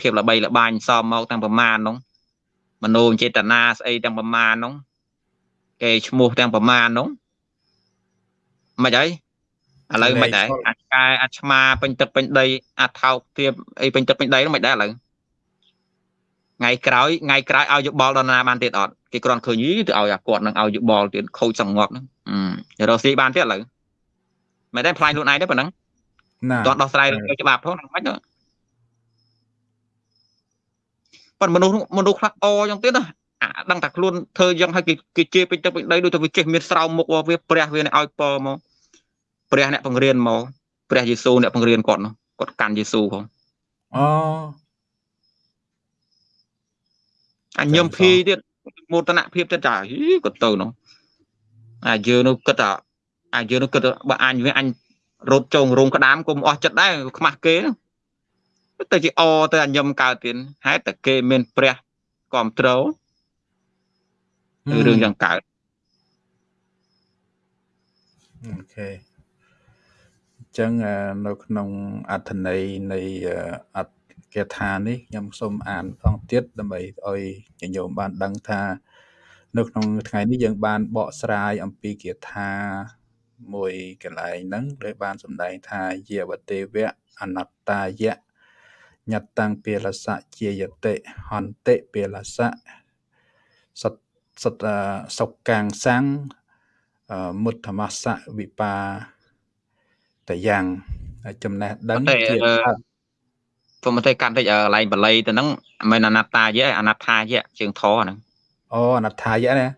ភាពល្បីល្បាញសមមកទាំងប្រមាណនោះមនោចេតនាស្អីទាំងប្រមាណនោះគេឈ្មោះទាំងប្រមាណនោះមិនអី ឥឡូវមិនដែរអាចកែអាចឆ្មាពេញទឹកពេញដីអាចថោកទៀតអីពេញទឹកពេញដីនោះមិនដែរឥឡូវថ្ងៃក្រោយថ្ងៃក្រោយឲ្យយោបល់ដល់ណាបានទៀតអត់គេគ្រាន់ឃើញយីទៅឲ្យអាគាត់នឹងឲ្យយោបល់ទៀតខូចសង្ងប់ហ្នឹងអឺរកស៊ីបានទៀតឥឡូវមិនដែរផ្លាញខ្លួនឯងទេប៉ុណ្ណឹងណាតោះដោះស្រាយរឿងច្បាប់ផងមិនហ្នឹងប៉ុន្តែមនុស្សមនុស្សខ្លះអចឹងទៀតណាអាដឹងតែខ្លួនធ្វើយ៉ាងឲ្យគេគេជេរពេញទឹកពេញដីដូចតែវាចេះមានស្រោមមុខវាព្រះវាឲ្យពរមក ព្រះអ្នកបង្រៀនមកព្រះយេស៊ូអ្នកបង្រៀនគាត់នោះគាត់កាន់យេស៊ូផងអូអញញឹមភីទៀតមោទនភាពទៀតចាគាត់ទៅនោះអាយើងនោះគិតថាអាយើងនោះគិតបើអញវាអញរត់ចងរោងក្តាមគុំអស់ចិត្តដែរខ្មាស់គេទៅជាអទៅអញញឹមកើតទៀតហេតុតែគេមានព្រះគ្រប់ត្រូលរឿងយ៉ាងកើតអូខេ ចឹងនៅក្នុងអត្ថន័យនៃអត្ថគាថានេះខ្ញុំសូមអានផងទៀតដើម្បីឲ្យញញោមបានដឹងថា នៅក្នុងថ្ងៃនេះយើងបានបកស្រាយអំពីគាថាមួយកន្លែងហ្នឹងដែលបានសម្ដែងថាយាវទេវៈអនត្តាយៈញត្តੰពេលសៈជាយតិហន្តិពេលសៈសតសតសុកាំងសੰងមុទ្ធមស្សៈវិបា តយ៉ាងចំណេះដឹងជាព្រមតែកាន់តិចកន្លែងបល័យទៅហ្នឹងមិនអនត្តាយៈអនត្ថាយៈជើងធរហ្នឹងអូអនត្ថាយៈណា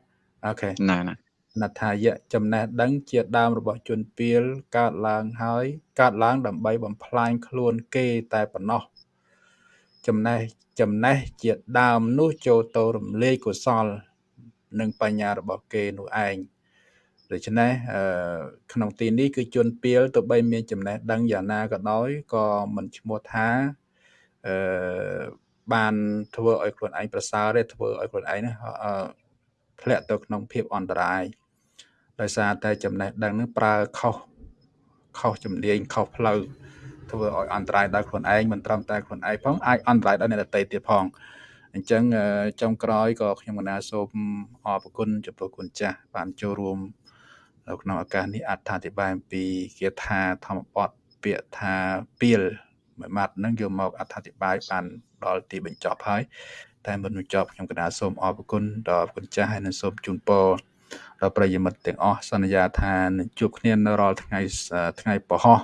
អូខេណាណាអនត្ថាយៈចំណេះដឹងជាដើមរបស់ជនពៀលកើតឡើងហើយកើតឡើងដើម្បីបំផ្លាញខ្លួនគេតែប៉ុណ្ណោះចំណេះចំណេះជាដើមនោះចូលទៅរំលាយកុសល និងបញ្ញារបស់គេនោះឯង ដូច្នេះក្នុងទីនេះគឺជនពៀលទៅបីមានចំណេះដឹងយ៉ាងណាក៏ដោយក៏មិនឈ្មោះថាអឺបានធ្វើឲ្យខ្លួនឯងប្រសើរទេធ្វើឲ្យខ្លួនឯងធ្លាក់ទៅក្នុងភាពអន្តរាយដោយសារតែចំណេះដឹងនឹងប្រើខុសខុសជំនាញខុសផ្លូវធ្វើឲ្យអន្តរាយដល់ខ្លួនឯងមិនត្រឹមតែខ្លួនឯងផងអាចអន្តរាយដល់អ្នកដទៃទៀតផងអញ្ចឹងចុងក្រោយក៏ខ្ញុំកណាសូមអរគុណចំពោះគុណចាស់បានចូលរួម នៅក្នុងឱកាសនេះអត្ថាធិប្បាយអំពីគាថាធម្មបទពាក្យថាពៀលមួយម៉ាត់ហ្នឹងយកមកអត្ថាធិប្បាយបានដល់ទីបញ្ចប់ហើយតែមុនបញ្ចប់ខ្ញុំកណាសូមអរគុណដល់គុណចាស់ហើយនឹងសូមជូនពរដល់ប្រិយមិត្តទាំងអស់សន្យាថានឹងជួបគ្នានៅរាល់ថ្ងៃថ្ងៃពហោះ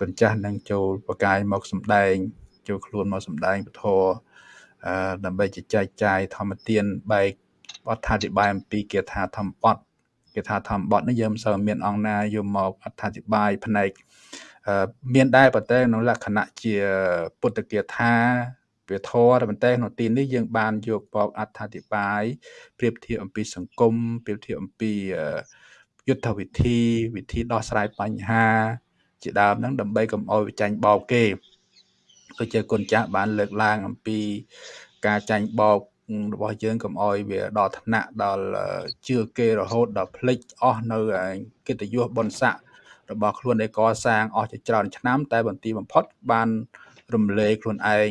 គុណចាស់នឹងចូលបកាយមកសម្ដែងចូលខ្លួនមកសម្ដែងពធអឺដើម្បីចែកចាយធម្មទានបែកអត្ថាធិប្បាយអំពីគាថាធម្មបទ គេថាធម្មបទនេះយើងមិនសូវមានអង្គណាយកមកអត្ថាធិប្បាយផ្នែកមានដែរប៉ុន្តែក្នុងលក្ខណៈជាពុទ្ធគាថាវាធរប៉ុន្តែក្នុងទីនេះយើងបានយកបកអត្ថាធិប្បាយប្រៀបធៀបអំពីសង្គមប្រៀបធៀបអំពីយុទ្ធវិធីវិធីដោះស្រាយបញ្ហា ជាដើមហ្នឹងដើម្បីកុំឲ្យវាចាញ់បោកគេដូចជាគុណចាស់បានលើកឡើងអំពីការចាញ់បោក របស់យើងកុំអោយវាដល់ថ្នាក់ដល់ជឿគេរហូតដល់ភ្លេចអស់នៅកិត្តិយសបុណ្យស័ក្តិរបស់ខ្លួនដែលកសាងអស់ជាច្រើនឆ្នាំតែបន្ទាបំផុតបានរំលែកខ្លួនឯង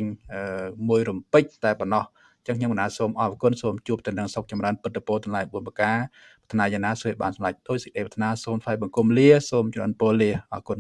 មួយរំពេចតែប៉ុណ្ណោះចឹងខ្ញុំបណ្ណាសូមអរគុណសូមជួបទៅនឹងសុខចម្រើនពុទ្ធពរទាំងឡាយ4ប្រការប្រាថ្នាយ៉ាងណាសូមបានសម្រេចដោយសេចក្តីប្រាថ្នាសូមថ្លែងបង្គំលាសូមជម្រាបពរលាអរគុណ